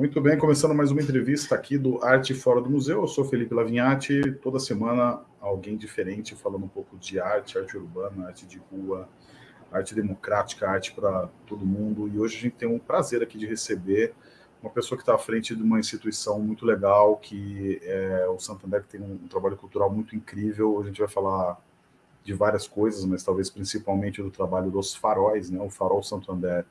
Muito bem, começando mais uma entrevista aqui do Arte Fora do Museu. Eu sou Felipe Lavinhati. Toda semana alguém diferente falando um pouco de arte, arte urbana, arte de rua, arte democrática, arte para todo mundo. E hoje a gente tem um prazer aqui de receber uma pessoa que está à frente de uma instituição muito legal, que é o Santander, que tem um trabalho cultural muito incrível. A gente vai falar de várias coisas, mas talvez principalmente do trabalho dos faróis, né? o Farol Santander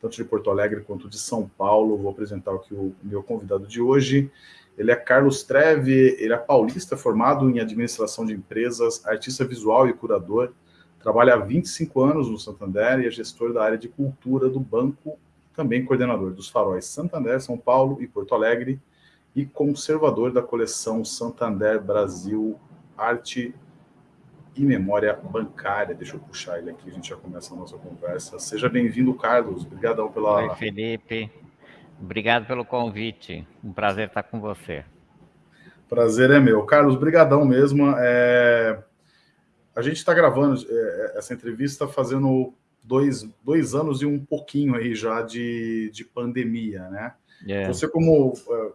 tanto de Porto Alegre quanto de São Paulo. Vou apresentar aqui o meu convidado de hoje. Ele é Carlos Treve, ele é paulista, formado em administração de empresas, artista visual e curador. Trabalha há 25 anos no Santander e é gestor da área de cultura do banco, também coordenador dos faróis Santander, São Paulo e Porto Alegre e conservador da coleção Santander Brasil Arte e memória bancária. Deixa eu puxar ele aqui, a gente já começa a nossa conversa. Seja bem-vindo, Carlos. Obrigadão pela... Oi, Felipe. Obrigado pelo convite. Um prazer estar com você. Prazer é meu. Carlos, brigadão mesmo. É... A gente está gravando é, essa entrevista fazendo dois, dois anos e um pouquinho aí já de, de pandemia, né? Yeah. É. Você como é,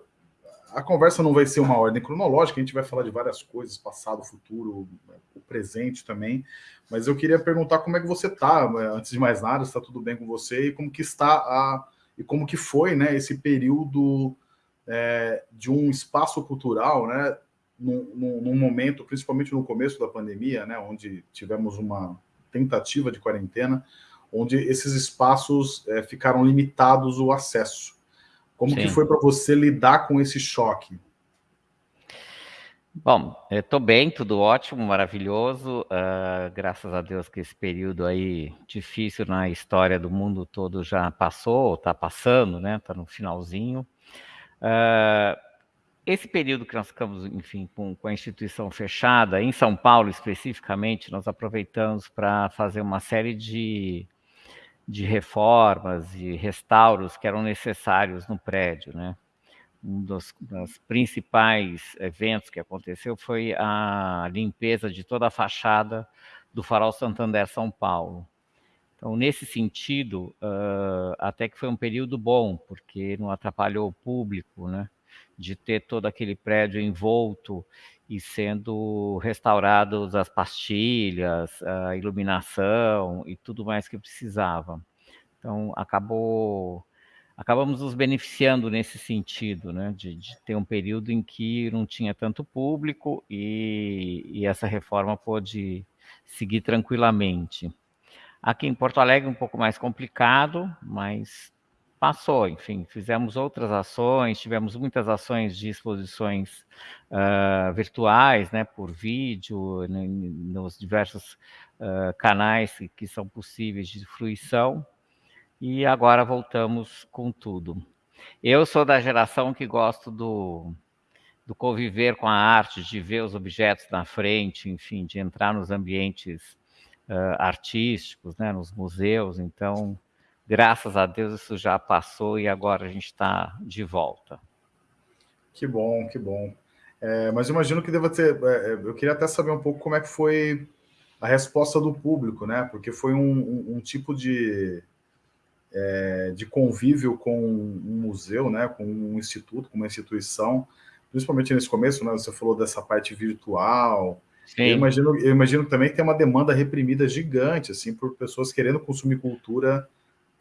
a conversa não vai ser uma ordem cronológica, a gente vai falar de várias coisas, passado, futuro, o presente também, mas eu queria perguntar como é que você está, né, antes de mais nada, está tudo bem com você, e como que está a, e como que foi né, esse período é, de um espaço cultural, né, num, num, momento, principalmente no começo da pandemia, né, onde tivemos uma tentativa de quarentena, onde esses espaços é, ficaram limitados o acesso. Como Sim. que foi para você lidar com esse choque? Bom, eu estou bem, tudo ótimo, maravilhoso. Uh, graças a Deus que esse período aí difícil na história do mundo todo já passou, está passando, né? Está no finalzinho. Uh, esse período que nós ficamos, enfim, com, com, a instituição fechada, em São Paulo especificamente, nós aproveitamos para fazer uma série de de reformas e restauros que eram necessários no prédio, né? Um dos, dos, principais eventos que aconteceu foi a limpeza de toda a fachada do Farol Santander São Paulo. Então, nesse sentido, uh, até que foi um período bom, porque não atrapalhou o público, né? De ter todo aquele prédio envolto e sendo restaurados as pastilhas, a iluminação e tudo mais que precisava. Então, acabou, acabamos nos beneficiando nesse sentido, né, de, de ter um período em que não tinha tanto público e, e essa reforma pôde seguir tranquilamente. Aqui em Porto Alegre um pouco mais complicado, mas passou, enfim, fizemos outras ações, tivemos muitas ações de exposições uh, virtuais, né, por vídeo, nos diversos uh, canais que, que são possíveis de fruição, e agora voltamos com tudo. Eu sou da geração que gosto do, do conviver com a arte, de ver os objetos na frente, enfim, de entrar nos ambientes uh, artísticos, né, nos museus, então graças a Deus isso já passou e agora a gente está de volta. Que bom, que bom. É, mas imagino que deva ter. É, é, eu queria até saber um pouco como é que foi a resposta do público, né? Porque foi um, um, um tipo de, é, de convívio com um museu, né? Com um instituto, com uma instituição, principalmente nesse começo, né? Você falou dessa parte virtual. Eu imagino, eu imagino que também tem uma demanda reprimida gigante, assim, por pessoas querendo consumir cultura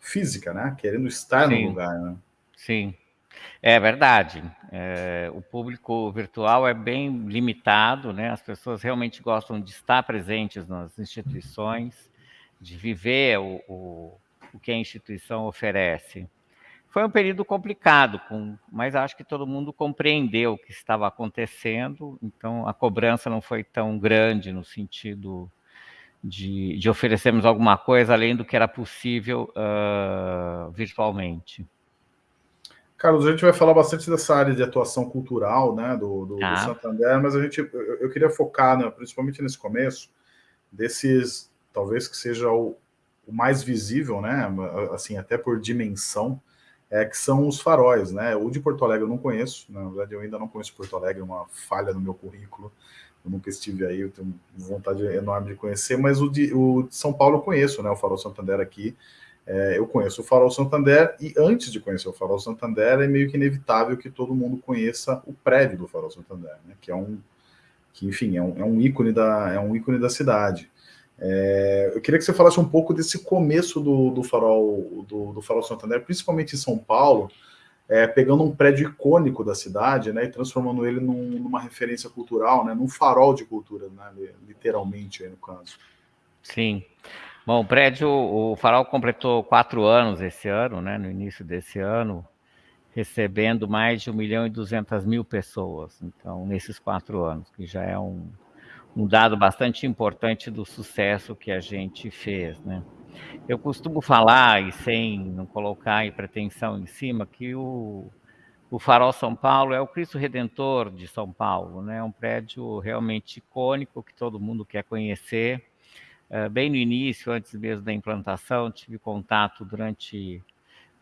física, né? Querendo estar Sim. no lugar, né? Sim, é verdade. É, o público virtual é bem limitado, né? As pessoas realmente gostam de estar presentes nas instituições, de viver o, o, o que a instituição oferece. Foi um período complicado, com, mas acho que todo mundo compreendeu o que estava acontecendo, então a cobrança não foi tão grande no sentido de, de oferecermos alguma coisa além do que era possível uh, virtualmente. Carlos, a gente vai falar bastante dessa área de atuação cultural, né, do, do, ah. do Santander, mas a gente, eu, eu queria focar, né, principalmente nesse começo, desses, talvez que seja o, o, mais visível, né, assim, até por dimensão, é que são os faróis, né, o de Porto Alegre eu não conheço, na verdade eu ainda não conheço Porto Alegre, é uma falha no meu currículo, eu nunca estive aí, eu tenho vontade enorme de conhecer, mas o de, o de São Paulo eu conheço, né? O Farol Santander aqui. É, eu conheço o Farol Santander e antes de conhecer o Farol Santander é meio que inevitável que todo mundo conheça o prédio do Farol Santander, né? que é um, que enfim é um, é um ícone da é um ícone da cidade. É, eu queria que você falasse um pouco desse começo do, do Farol do, do Farol Santander, principalmente em São Paulo, é, pegando um prédio icônico da cidade, né, e transformando ele num, numa referência cultural, né, num farol de cultura, né, literalmente aí no caso. Sim. Bom, o prédio, o Farol completou quatro anos esse ano, né, no início desse ano, recebendo mais de 1 milhão e 200 mil pessoas, então, nesses quatro anos, que já é um, um dado bastante importante do sucesso que a gente fez, né. Eu costumo falar, e sem não colocar em pretensão em cima, que o, o Farol São Paulo é o Cristo Redentor de São Paulo, né? É um prédio realmente icônico que todo mundo quer conhecer, eh, bem no início, antes mesmo da implantação, tive contato durante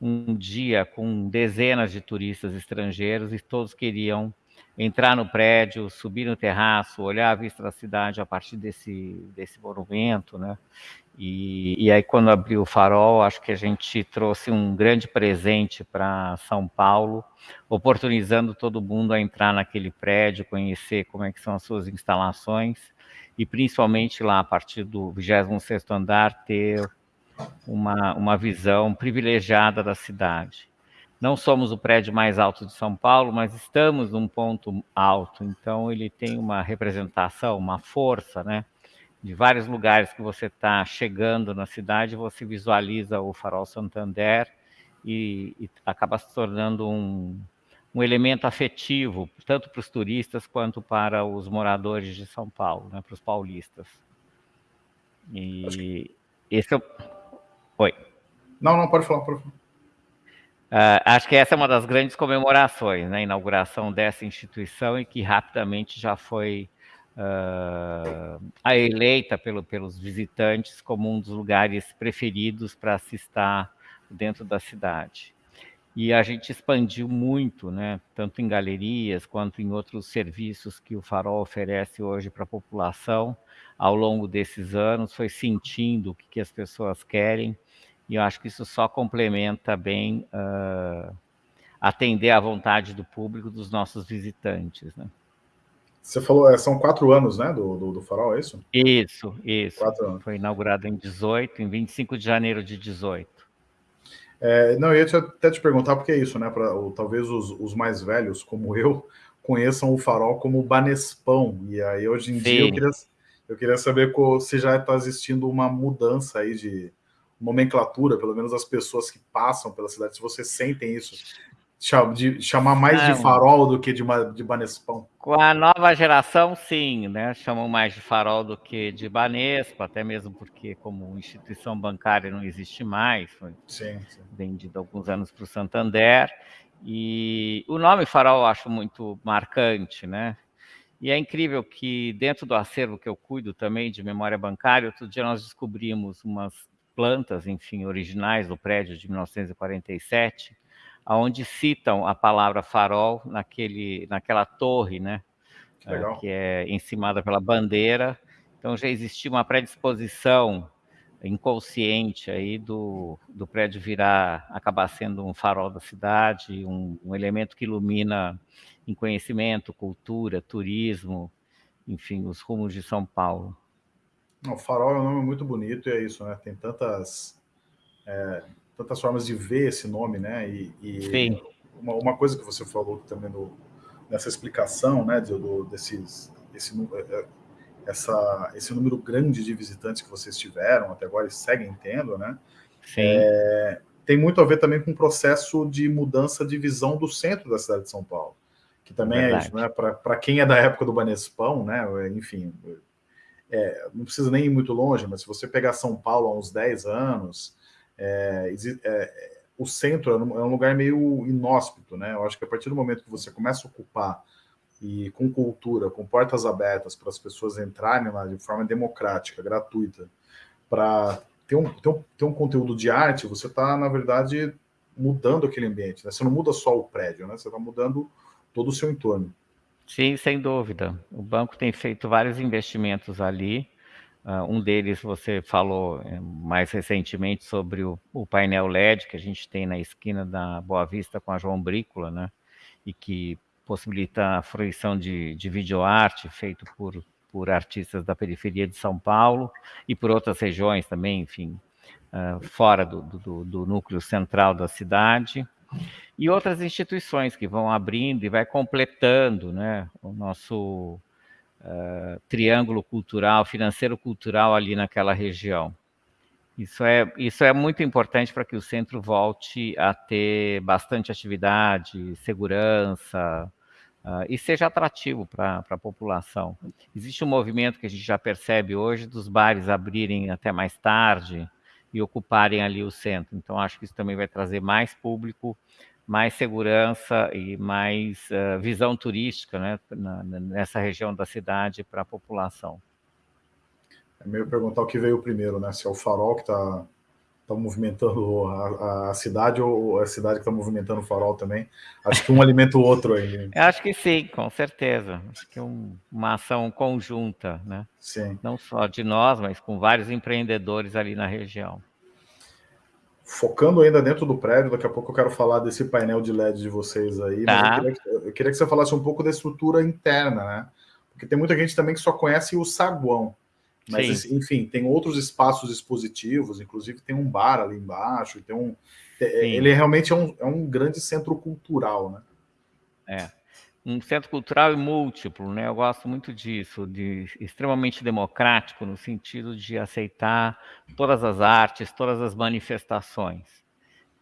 um dia com dezenas de turistas estrangeiros e todos queriam entrar no prédio, subir no terraço, olhar a vista da cidade a partir desse, desse monumento, né? E, e aí, quando abriu o farol, acho que a gente trouxe um grande presente para São Paulo, oportunizando todo mundo a entrar naquele prédio, conhecer como é que são as suas instalações, e principalmente lá, a partir do 26º andar, ter uma, uma visão privilegiada da cidade. Não somos o prédio mais alto de São Paulo, mas estamos num ponto alto, então ele tem uma representação, uma força, né? De vários lugares que você está chegando na cidade, você visualiza o Farol Santander e, e acaba se tornando um, um elemento afetivo, tanto para os turistas quanto para os moradores de São Paulo, né, para os paulistas. E que... esse é o... Oi. Não, não, pode falar, pode falar. Uh, acho que essa é uma das grandes comemorações, né, a inauguração dessa instituição e que rapidamente já foi uh, eleita pelo, pelos visitantes como um dos lugares preferidos para se estar dentro da cidade. E a gente expandiu muito, né, tanto em galerias quanto em outros serviços que o Farol oferece hoje para a população ao longo desses anos, foi sentindo o que, que, as pessoas querem, e eu acho que isso só complementa bem uh, atender à vontade do público, dos nossos visitantes. Né? Você falou, é, são quatro anos, né, do, do, do Farol, é isso? Isso, isso. Quatro anos. Foi inaugurado em 18, em 25 de janeiro de 18. É, não, eu ia te, até te perguntar, porque é isso, né? Pra, ou, talvez os, os, mais velhos, como eu, conheçam o farol como Banespão. E aí, hoje em Sim. dia, eu queria, eu queria saber se já está existindo uma mudança aí de nomenclatura, pelo menos as pessoas que passam pela cidade, se vocês sentem isso de chamar mais de farol do que de, de Banespão. Com a nova geração, sim, né? Chamam mais de farol do que de Banespa, até mesmo porque, como instituição bancária, não existe mais, foi sim, sim. vendido alguns anos para o Santander. E o nome farol eu acho muito marcante, né? E é incrível que, dentro do acervo que eu cuido também de memória bancária, outro dia nós descobrimos umas plantas, enfim, originais do prédio de 1947, onde citam a palavra farol naquele, naquela torre, né? Que, que é encimada pela bandeira. Então já existia uma predisposição inconsciente aí do, do prédio virar, acabar sendo um farol da cidade, um, um elemento que ilumina em conhecimento, cultura, turismo, enfim, os rumos de São Paulo. O farol é um nome muito bonito e é isso, né? Tem tantas é, tantas formas de ver esse nome, né? E, e Sim. Uma, uma, coisa que você falou também no, nessa explicação, né, do, desses, esse, é, é, essa, esse número grande de visitantes que vocês tiveram até agora e seguem tendo, né? Sim. É, tem muito a ver também com o processo de mudança de visão do centro da cidade de São Paulo, que também é, é isso, né? Para quem é da época do Banespão, né? Enfim, é, não precisa nem ir muito longe, mas se você pegar São Paulo há uns 10 anos, é, é, o centro é, é um lugar meio inóspito, né? Eu acho que a partir do momento que você começa a ocupar e com cultura, com portas abertas para as pessoas entrarem lá de forma democrática, gratuita, para ter um, ter, um, ter um conteúdo de arte, você está, na verdade, mudando aquele ambiente. Né? Você não muda só o prédio, né? você está mudando todo o seu entorno. Sim, sem dúvida. O banco tem feito vários investimentos ali, Uh, um deles você falou eh, mais recentemente sobre o, o, painel LED que a gente tem na esquina da Boa Vista com a João Brícola, né? E que possibilita a fruição de, de videoarte feito por, por artistas da periferia de São Paulo e por outras regiões também, enfim, uh, fora do, do, do núcleo central da cidade e outras instituições que vão abrindo e vai completando né, o nosso uh, triângulo cultural, financeiro-cultural ali naquela região. Isso é, isso é muito importante para que o centro volte a ter bastante atividade, segurança, uh, e seja atrativo para a população. Existe um movimento que a gente já percebe hoje dos bares abrirem até mais tarde e ocuparem ali o centro. Então, acho que isso também vai trazer mais público mais segurança e mais uh, visão turística né, na, nessa região da cidade para a população. É meio perguntar o que veio primeiro, né? Se é o farol que está tá movimentando a, a, cidade ou a cidade que está movimentando o farol também. Acho que um alimenta o outro aí. Acho que sim, com certeza. Acho que é um, uma ação conjunta, né? Sim. Não só de nós, mas com vários empreendedores ali na região focando ainda dentro do prédio, daqui a pouco eu quero falar desse painel de LED de vocês aí, tá. mas eu queria, que, eu queria, que, você falasse um pouco da estrutura interna, né? Porque tem muita gente também que só conhece o saguão. Mas, Sim. enfim, tem outros espaços expositivos, inclusive tem um bar ali embaixo, tem um. Sim. Ele realmente é um, é um grande centro cultural, né? É um centro cultural e múltiplo, né? Eu gosto muito disso, de extremamente democrático no sentido de aceitar todas as artes, todas as manifestações.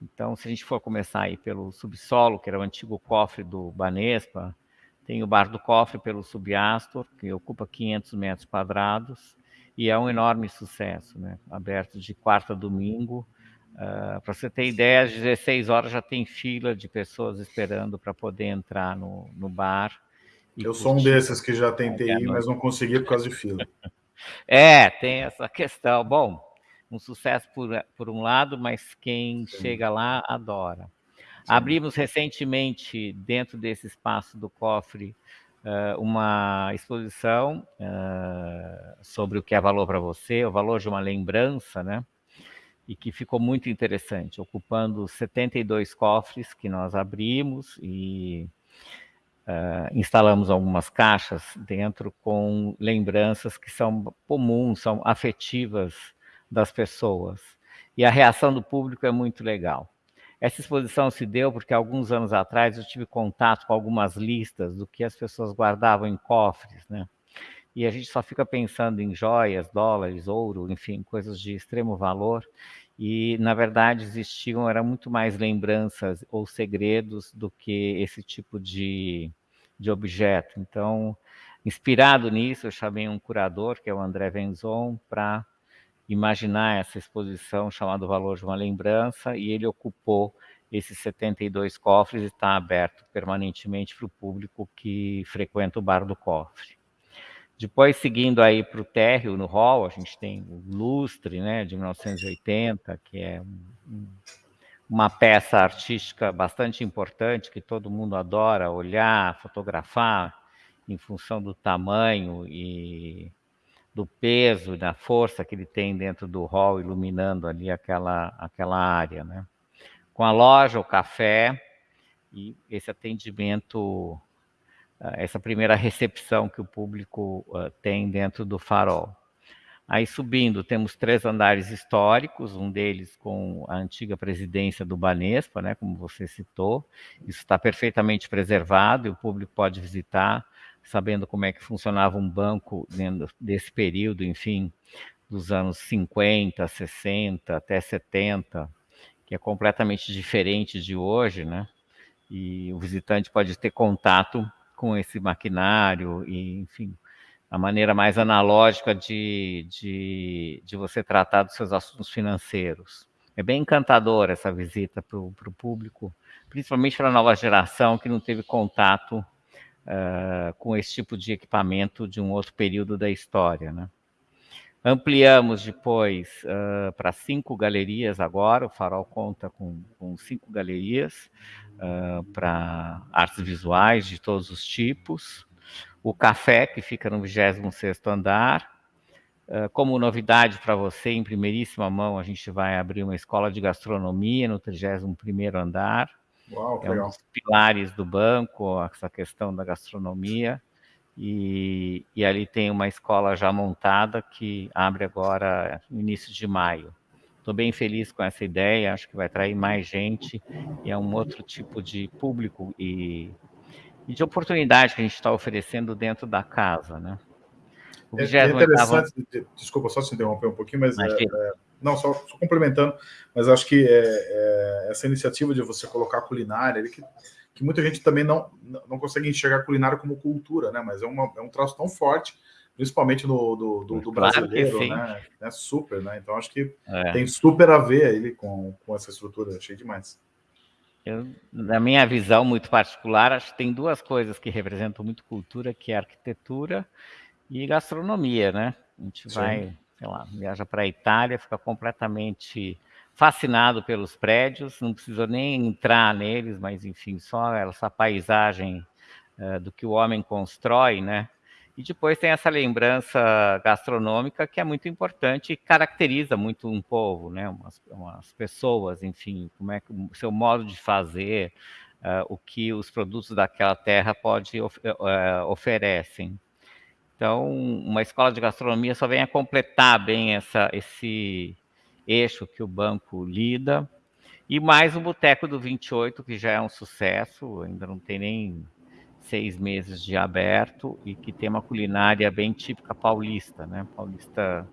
Então, se a gente for começar aí pelo subsolo, que era o antigo cofre do Banespa, tem o Bar do Cofre pelo Subastor, que ocupa 500 metros quadrados, e é um enorme sucesso, né? Aberto de quarta a domingo, Uh, para você ter ideia, às 16 horas já tem fila de pessoas esperando para poder entrar no, no bar. Eu sou um desses que já tentei ir, mas não consegui por causa de fila. é, tem essa questão. Bom, um sucesso por, por um lado, mas quem Sim. chega lá adora. Sim. Abrimos recentemente, dentro desse espaço do cofre, uma exposição uh, sobre o que é valor para você, o valor de uma lembrança, né? e que ficou muito interessante, ocupando 72 cofres que nós abrimos e uh, instalamos algumas caixas dentro com lembranças que são comuns, são afetivas das pessoas. E a reação do público é muito legal. Essa exposição se deu porque alguns anos atrás eu tive contato com algumas listas do que as pessoas guardavam em cofres, né? E a gente só fica pensando em joias, dólares, ouro, enfim, coisas de extremo valor e na verdade existiam era muito mais lembranças ou segredos do que esse tipo de, de objeto. Então, inspirado nisso, eu chamei um curador, que é o André Venzon, para imaginar essa exposição chamada Valor de uma Lembrança, e ele ocupou esses 72 cofres e está aberto permanentemente para o público que frequenta o Bar do Cofre. Depois, seguindo aí para o térreo, no hall, a gente tem o Lustre, né, de 1980, que é um, uma peça artística bastante importante, que todo mundo adora olhar, fotografar, em função do tamanho e do peso e da força que ele tem dentro do hall, iluminando ali aquela, aquela área, né? Com a loja, o café e esse atendimento essa primeira recepção que o público uh, tem dentro do farol. Aí subindo, temos três andares históricos, um deles com a antiga presidência do Banespa, né, como você citou. Isso está perfeitamente preservado e o público pode visitar, sabendo como é que funcionava um banco dentro desse período, enfim, dos anos 50, 60 até 70, que é completamente diferente de hoje, né? E o visitante pode ter contato com esse maquinário e, enfim, a maneira mais analógica de, de, de você tratar dos seus assuntos financeiros. É bem encantadora essa visita para o público, principalmente para a nova geração que não teve contato uh, com esse tipo de equipamento de um outro período da história. Né? Ampliamos depois uh, para cinco galerias agora, o Farol conta com, com cinco galerias uh, para artes visuais de todos os tipos. O café, que fica no 26º andar, como novidade para você, em primeiríssima mão, a gente vai abrir uma escola de gastronomia no 31º andar. Uau, é um dos pilares do banco, essa questão da gastronomia. E, e, ali tem uma escola já montada que abre agora no início de maio. Estou bem feliz com essa ideia, acho que vai atrair mais gente e é um outro tipo de público e, e de oportunidade que a gente está oferecendo dentro da casa, né? O é, é interessante, desculpa só se interromper um pouquinho, mas é, é, não, só, só, complementando, mas acho que é, é, essa iniciativa de você colocar culinária, que, que muita gente também não, não consegue enxergar culinária como cultura, né? Mas é, uma, é um traço tão forte, principalmente no, do, do, do claro brasileiro, né? É super, né? Então acho que é. tem super a ver ele com, com essa estrutura, achei demais. Eu, na minha visão muito particular, acho que tem duas coisas que representam muito cultura, que é arquitetura e gastronomia, né? A gente Sim. vai, sei lá, viaja para a Itália, fica completamente fascinado pelos prédios, não precisa nem entrar neles, mas enfim, só essa paisagem uh, do que o homem constrói, né? E depois tem essa lembrança gastronômica que é muito importante e caracteriza muito um povo, né? Umas, umas pessoas, enfim, como é que o seu modo de fazer, uh, o que os produtos daquela terra pode uh, oferecem. Então, uma escola de gastronomia só vem a completar bem essa, esse eixo que o banco lida. E mais o Boteco do 28, que já é um sucesso, ainda não tem nem seis meses de aberto e que tem uma culinária bem típica paulista, né? Paulista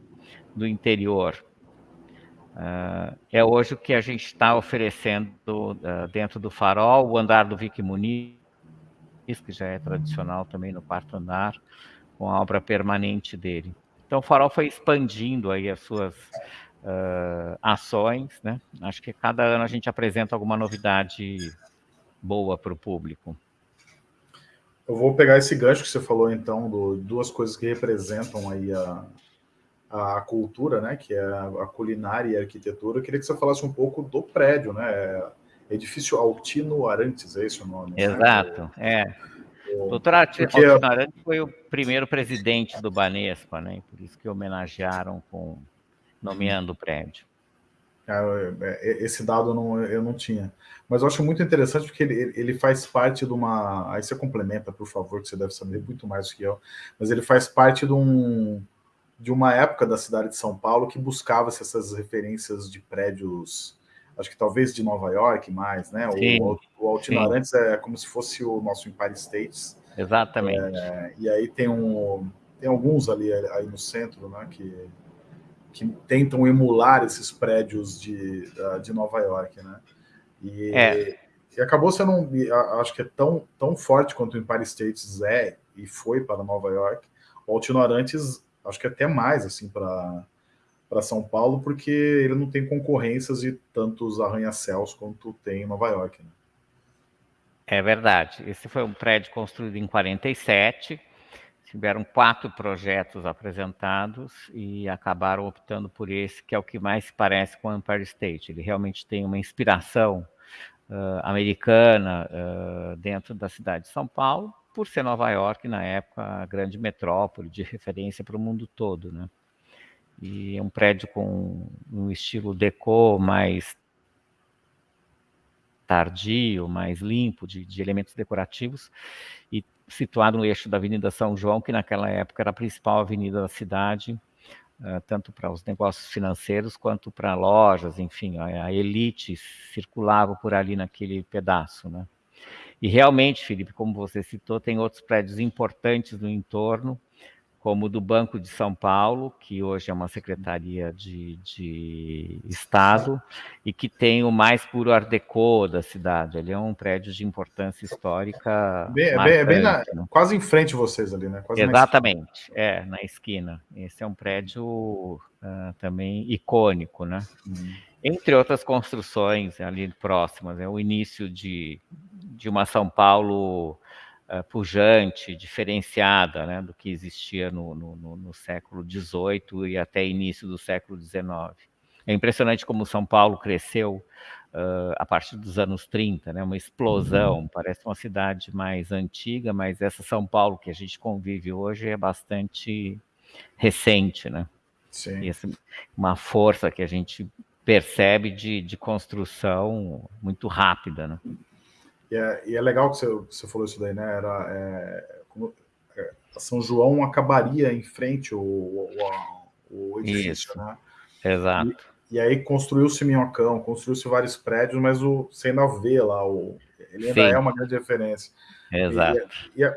do interior. Uh, é hoje o que a gente está oferecendo uh, dentro do Farol, o andar do Vic Muniz, que já é tradicional também no quarto andar, com a obra permanente dele. Então, o Farol foi expandindo aí as suas uh, ações, né? Acho que cada ano a gente apresenta alguma novidade boa para o público. Eu vou pegar esse gancho que você falou, então, do, duas coisas que representam aí a, a cultura, né? Que é a culinária e a arquitetura. Eu queria que você falasse um pouco do prédio, né? Edifício Altino Arantes, é esse o nome? Né? Exato, né? é. O doutor Altino Arantes foi o primeiro presidente do Banespa, né? Por isso que homenagearam com nomeando o prédio. É, é, esse dado eu não, eu não tinha. Mas eu acho muito interessante porque ele, ele faz parte de uma. Aí você complementa, por favor, que você deve saber muito mais do que eu. Mas ele faz parte de, um, de uma época da cidade de São Paulo que buscava essas referências de prédios, acho que talvez de Nova York mais, né? Sim, o, o Arantes é como se fosse o nosso Empire State. Exatamente. É, e aí tem, um, tem alguns ali aí no centro, né? Que, que tentam emular esses prédios de, de Nova York, né? E, é. e acabou sendo, um, acho que é tão, tão forte quanto o Empire State é e foi para Nova York. O Altino Arantes, acho que até mais assim para para São Paulo, porque ele não tem concorrências de tantos arranha-céus quanto tem em Nova York. Né? É verdade. Esse foi um prédio construído em 47, tiveram quatro projetos apresentados e acabaram optando por esse, que é o que mais se parece com o Empire State. Ele realmente tem uma inspiração uh, americana uh, dentro da cidade de São Paulo, por ser Nova York, na época, a grande metrópole de referência para o mundo todo. Né? E é um prédio com um estilo deco mais tardio, mais limpo, de, de elementos decorativos, e situado no eixo da Avenida São João, que naquela época era a principal avenida da cidade, uh, tanto para os negócios financeiros quanto para lojas, enfim, a, a, elite circulava por ali naquele pedaço, né? E realmente, Felipe, como você citou, tem outros prédios importantes no entorno, como do Banco de São Paulo, que hoje é uma secretaria de, de Estado, e que tem o mais puro Art Deco da cidade. Ele é um prédio de importância histórica. Bem, marcante, é bem na, né? quase em frente de vocês ali, né? Quase Exatamente, na é, na esquina. Esse é um prédio uh, também icônico, né? Hum. Entre outras construções ali próximas, é o início de, de uma São Paulo uh, pujante, diferenciada né, do que existia no, no, no século XVIII e até início do século XIX. É impressionante como São Paulo cresceu uh, a partir dos anos 30, né, uma explosão. Uhum. Parece uma cidade mais antiga, mas essa São Paulo que a gente convive hoje é bastante recente, né? Sim. E essa, uma força que a gente percebe de, de construção muito rápida, né? E é, e é legal que você, você, falou isso daí, né? Era, é, como, é, São João acabaria em frente o, o, o edifício, isso. né? Exato. E, e aí construiu-se Minhocão, construiu-se vários prédios, mas o, você ainda vê lá, o, ele ainda Sim. é uma grande referência. Exato. E, e,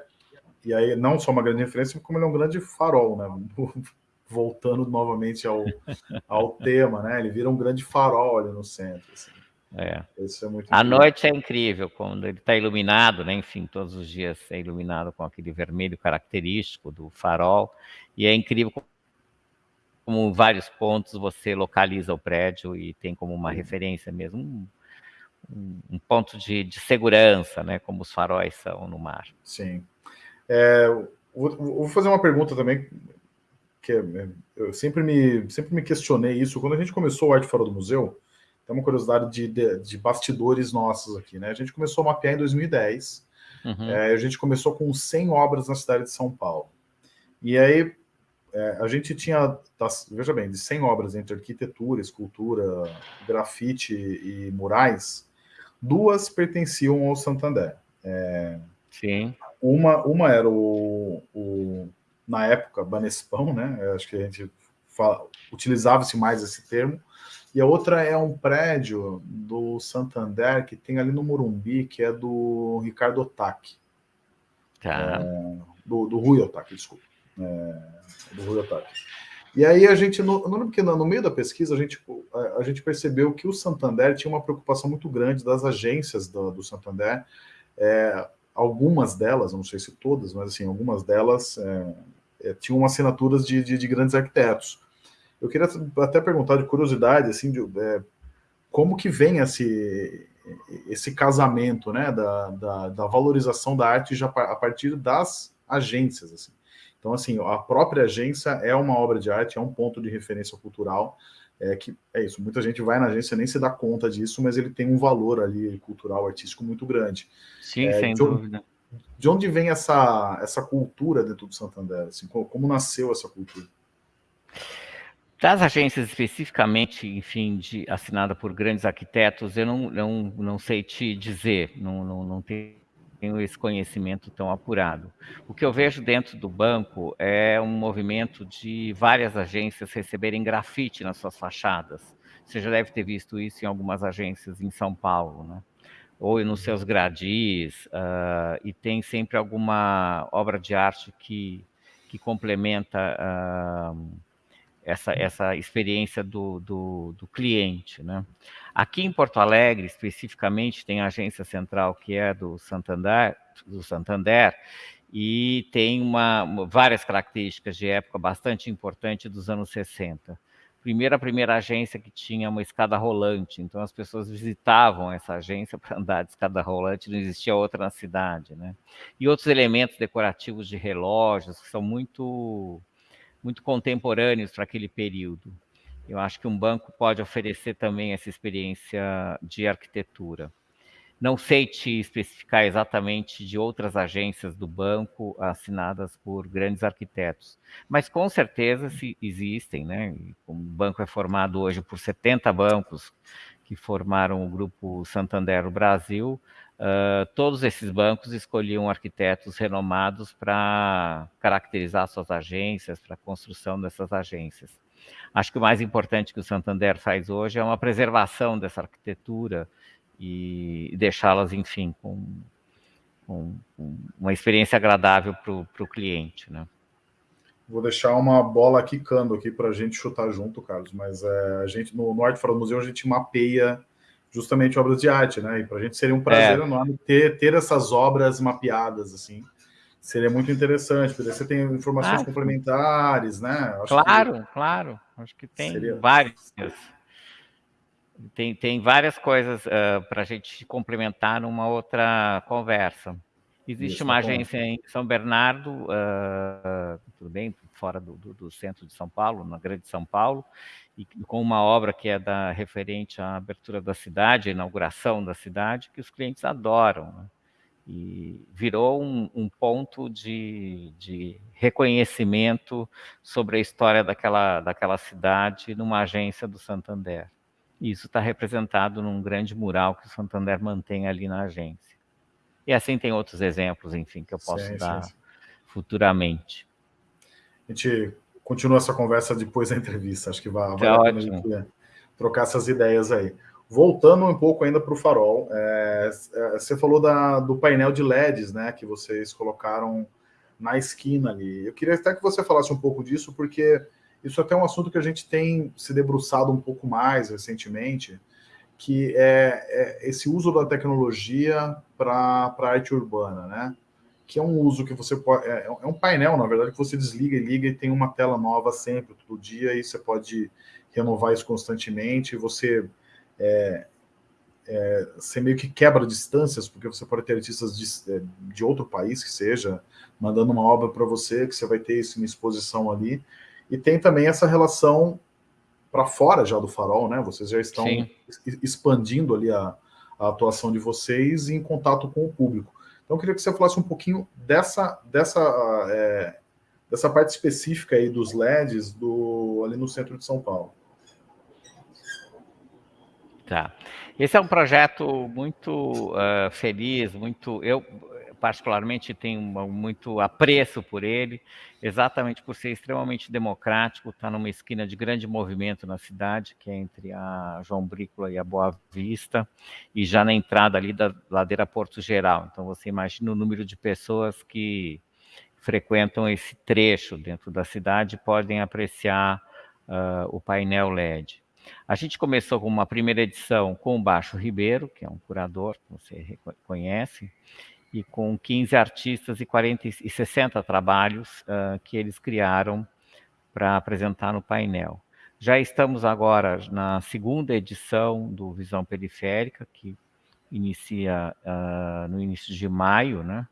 e, aí, não só uma grande referência, como ele é um grande farol, né? Voltando novamente ao, ao tema, né? Ele vira um grande farol ali no centro. Assim. É. Isso é muito a noite é incrível, quando ele está iluminado, né? Enfim, todos os dias é iluminado com aquele vermelho característico do farol. E é incrível como vários pontos você localiza o prédio e tem como uma referência mesmo um, um ponto de, de, segurança, né? Como os faróis são no mar. Sim. É, vou, vou, fazer uma pergunta também que é, eu sempre me sempre me questionei isso quando a gente começou o Arte Fora do Museu tem uma curiosidade de, de, de, bastidores nossos aqui, né? A gente começou a mapear em 2010. Uhum. É, a gente começou com 100 obras na cidade de São Paulo. E aí é, a gente tinha, tá, veja bem, de 100 obras entre arquitetura, escultura, grafite e murais, duas pertenciam ao Santander. É, Sim. Uma, uma era o, o na época, Banespão, né? Acho que a gente utilizava-se mais esse termo, e a outra é um prédio do Santander que tem ali no Morumbi, que é do Ricardo Otaki. Tá. É, do, do Rui Otaki, desculpa. É, do Rui Otaki. E aí a gente, no, no, no meio da pesquisa, a gente, a, a, gente percebeu que o Santander tinha uma preocupação muito grande das agências do, do Santander. É, algumas delas, não sei se todas, mas assim, algumas delas é, é tinham assinaturas de, de, de grandes arquitetos. Eu queria até perguntar de curiosidade, assim, de, é, como que vem esse, esse casamento, né, da, da, da, valorização da arte já a partir das agências, assim. Então, assim, a própria agência é uma obra de arte, é um ponto de referência cultural, é que é isso, muita gente vai na agência nem se dá conta disso, mas ele tem um valor ali cultural, artístico muito grande. Sim, é, sem de dúvida. Onde, de onde vem essa, essa cultura dentro do Santander? Assim, como, como nasceu essa cultura? Das agências especificamente, enfim, de, assinada por grandes arquitetos, eu não, não, não sei te dizer, não, não, não tenho esse conhecimento tão apurado. O que eu vejo dentro do banco é um movimento de várias agências receberem grafite nas suas fachadas. Você já deve ter visto isso em algumas agências em São Paulo, né? ou nos seus gradis, uh, e tem sempre alguma obra de arte que, que complementa... Uh, essa, essa experiência do, do, do, cliente. Né? Aqui em Porto Alegre, especificamente, tem a agência central que é do Santander, do Santander e tem uma, várias características de época bastante importante dos anos 60. Primeiro, a primeira agência que tinha uma escada rolante, então as pessoas visitavam essa agência para andar de escada rolante, não existia outra na cidade. Né? E outros elementos decorativos de relógios, que são muito muito contemporâneos para aquele período. Eu acho que um banco pode oferecer também essa experiência de arquitetura. Não sei te especificar exatamente de outras agências do banco assinadas por grandes arquitetos, mas com certeza se existem, né? O banco é formado hoje por 70 bancos que formaram o grupo Santander Brasil, Uh, todos esses bancos escolhiam arquitetos renomados para caracterizar suas agências, para a construção dessas agências. Acho que o mais importante que o Santander faz hoje é uma preservação dessa arquitetura e deixá-las, enfim, com, com, com, uma experiência agradável para o cliente. Né? Vou deixar uma bola quicando aqui para a gente chutar junto, Carlos, mas é, a gente no, no Arte Fora do Museu a gente mapeia justamente obras de arte, né? E para a gente seria um prazer é. enorme ter, ter essas obras mapeadas, assim. Seria muito interessante, porque você tem informações ah, complementares, né? Acho claro, que... claro. Acho que tem seria... várias. Tem, tem várias coisas uh, ah, para a gente complementar numa outra conversa. Existe Isso, uma tá agência em São Bernardo, uh, tudo bem, fora do, do, do, centro de São Paulo, na Grande São Paulo, e com uma obra que é da referente à abertura da cidade, à inauguração da cidade, que os clientes adoram. Né? e virou um, um ponto de, de, reconhecimento sobre a história daquela, daquela cidade numa agência do Santander. E isso está representado num grande mural que o Santander mantém ali na agência. E assim tem outros exemplos, enfim, que eu posso sim, dar sim. futuramente. A gente continua essa conversa depois da entrevista, acho que vai, tá trocar essas ideias aí. Voltando um pouco ainda para o farol, é, é, você falou da, do painel de LEDs, né, que vocês colocaram na esquina ali. Eu queria até que você falasse um pouco disso, porque isso até é um assunto que a gente tem se debruçado um pouco mais recentemente, que é, é esse uso da tecnologia para a arte urbana, né? Que é um uso que você pode. É, é, um painel, na verdade, que você desliga e liga e tem uma tela nova sempre, todo dia, e você pode renovar isso constantemente. Você é, é, você meio que quebra distâncias, porque você pode ter artistas de, é, de outro país que seja, mandando uma obra para você, que você vai ter isso em exposição ali. E tem também essa relação para fora já do farol, né? Vocês já estão Sim. expandindo ali a, a, atuação de vocês em contato com o público. Então, eu queria que você falasse um pouquinho dessa, dessa, é, dessa parte específica aí dos LEDs do, ali no centro de São Paulo. Tá. Esse é um projeto muito uh, feliz, muito. Eu, particularmente, tenho muito apreço por ele, exatamente por ser extremamente democrático, está numa esquina de grande movimento na cidade, que é entre a João Brícola e a Boa Vista, e já na entrada ali da ladeira Porto Geral. Então, você imagina o número de pessoas que frequentam esse trecho dentro da cidade podem apreciar uh, o painel LED. A gente começou com uma primeira edição com o Baixo Ribeiro, que é um curador que você conhece, e com 15 artistas e, 40, e 60 trabalhos uh, que eles criaram para apresentar no painel. Já estamos agora na segunda edição do Visão Periférica, que inicia uh, no início de maio, né?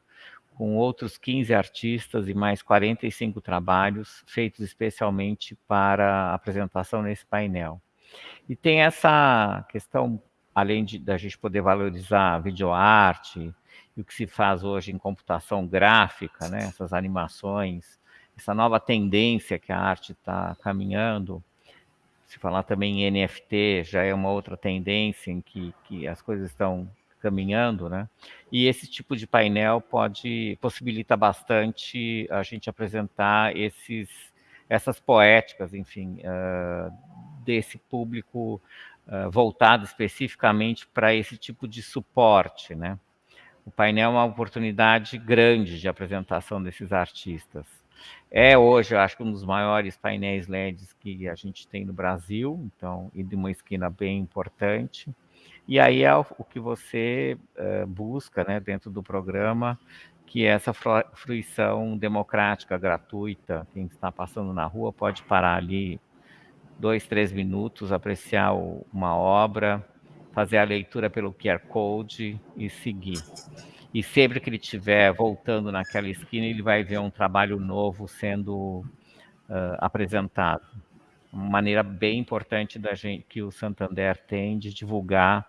com outros 15 artistas e mais 45 trabalhos feitos especialmente para apresentação nesse painel. E tem essa questão, além de da gente poder valorizar videoarte e o que se faz hoje em computação gráfica, né, essas animações, essa nova tendência que a arte está caminhando, se falar também em NFT, já é uma outra tendência em que, que as coisas estão caminhando, né? E esse tipo de painel pode possibilita bastante a gente apresentar esses essas poéticas, enfim, uh, desse público uh, voltado especificamente para esse tipo de suporte, né? O painel é uma oportunidade grande de apresentação desses artistas. É hoje, eu acho que um dos maiores painéis LEDs que a gente tem no Brasil, então, e de uma esquina bem importante. E aí é o, que você uh, busca, né, dentro do programa, que é essa fruição democrática, gratuita. Quem está passando na rua pode parar ali dois, três minutos, apreciar o, uma obra, fazer a leitura pelo QR Code e seguir. E sempre que ele estiver voltando naquela esquina, ele vai ver um trabalho novo sendo uh, apresentado. Uma maneira bem importante da gente, que o Santander tem de divulgar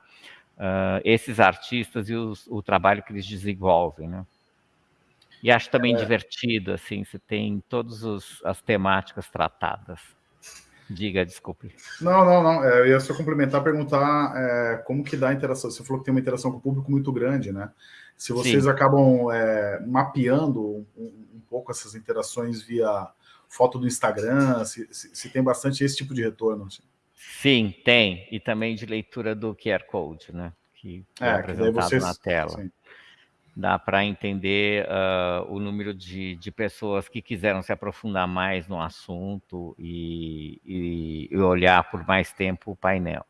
uh, esses artistas e os, o trabalho que eles desenvolvem, né? E acho também é. divertido, assim, você tem todas as temáticas tratadas. Diga, desculpe. Não, não, não. É, eu ia só complementar, perguntar é, como que dá a interação. Você falou que tem uma interação com o público muito grande, né? Se vocês Sim. acabam é, mapeando um, um, pouco essas interações via foto do Instagram, se, se, se tem bastante esse tipo de retorno. Assim. Sim, tem. E também de leitura do QR Code, né? Que é, é apresentado vocês, na tela. Sim dá para entender uh, o número de, de, pessoas que quiseram se aprofundar mais no assunto e, e, e olhar por mais tempo o painel.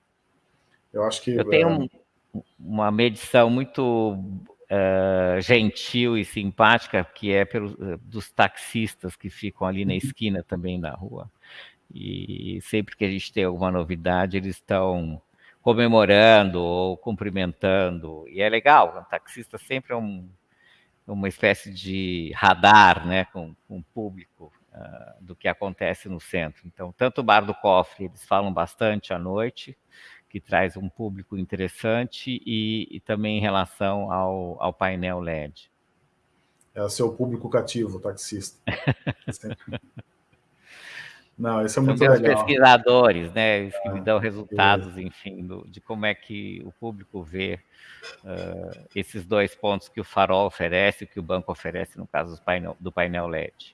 Eu acho que. Eu tenho um, uma medição muito uh, gentil e simpática, que é pelos, dos taxistas que ficam ali na esquina também da rua. E sempre que a gente tem alguma novidade, eles estão comemorando ou cumprimentando. E é legal, o taxista sempre é um, uma espécie de radar né, com, com o público uh, do que acontece no centro. Então, tanto o Bar do Cofre, eles falam bastante à noite, que traz um público interessante e, e também em relação ao, ao painel LED. É o seu público cativo, taxista. Não, isso é muito São legal. pesquisadores, né, os que é, me dão resultados, é. enfim, do, de como é que o público vê uh, esses dois pontos que o farol oferece, que o banco oferece, no caso do painel, do painel LED.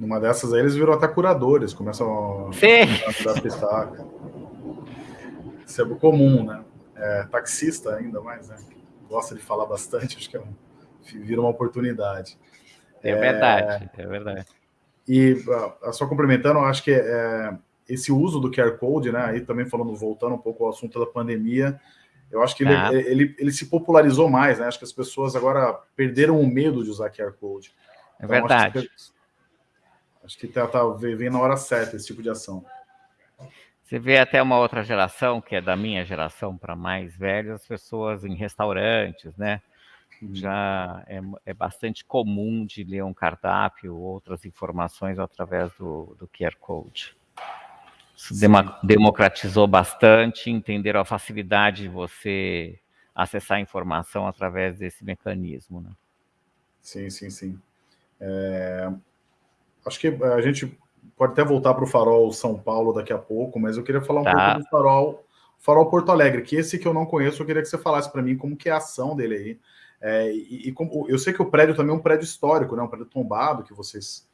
Numa dessas aí, eles viram até curadores, começam Sim. a dar pitaca. Isso é comum, né? É, taxista ainda mais, né? Gosta de falar bastante, acho que é um, vira uma oportunidade. É, é verdade, é verdade. E uh, só complementando, acho que é, esse uso do QR Code, né, aí também falando, voltando um pouco ao assunto da pandemia, eu acho que ele, ah. ele, ele, se popularizou mais, né? Acho que as pessoas agora perderam o medo de usar QR Code. É então, verdade. Acho que, acho que tá, tá, vem na hora certa esse tipo de ação. Você vê até uma outra geração, que é da minha geração para mais velhos, as pessoas em restaurantes, né? Já é, é, bastante comum de ler um cardápio ou outras informações através do, do QR Code. Isso democratizou bastante, entenderam a facilidade de você acessar a informação através desse mecanismo. Né? Sim, sim, sim. É... Acho que a gente pode até voltar para o Farol São Paulo daqui a pouco, mas eu queria falar um tá. pouco do Farol, Farol Porto Alegre, que esse que eu não conheço, eu queria que você falasse para mim como que é a ação dele aí. É, e, e como, eu sei que o prédio também é um prédio histórico, né? Um prédio tombado que vocês,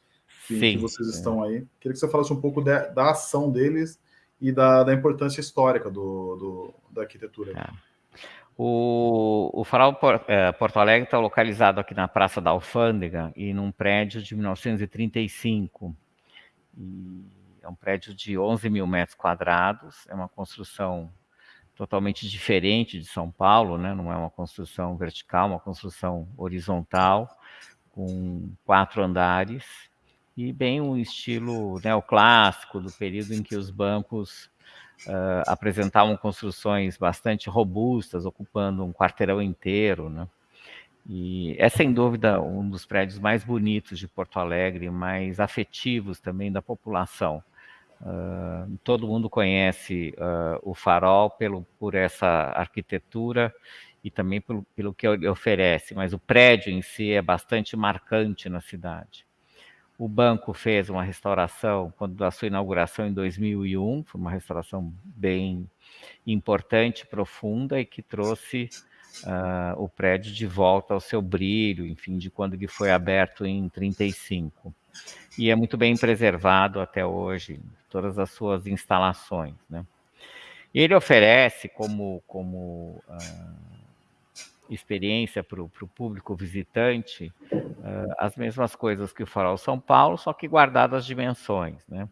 que, que vocês estão aí. Queria que você falasse um pouco de, da ação deles e da, da importância histórica do, do da arquitetura. É. O, o Farol é, Porto Alegre está localizado aqui na Praça da Alfândega e num prédio de 1935. E é um prédio de 11 mil metros quadrados, é uma construção totalmente diferente de São Paulo, né? não é uma construção vertical, uma construção horizontal, com quatro andares, e bem um estilo neoclássico do período em que os bancos uh, apresentavam construções bastante robustas, ocupando um quarteirão inteiro. Né? E é, sem dúvida, um dos prédios mais bonitos de Porto Alegre, mais afetivos também da população. Uh, todo mundo conhece uh, o farol pelo, por essa arquitetura e também pelo, pelo que ele oferece, mas o prédio em si é bastante marcante na cidade. O banco fez uma restauração quando da sua inauguração em 2001, foi uma restauração bem importante, profunda e que trouxe uh, o prédio de volta ao seu brilho, enfim, de quando ele foi aberto em 35. E é muito bem preservado até hoje, todas as suas instalações. Né? Ele oferece como, como uh, experiência para o público visitante uh, as mesmas coisas que o Farol São Paulo, só que guardadas as dimensões. Né?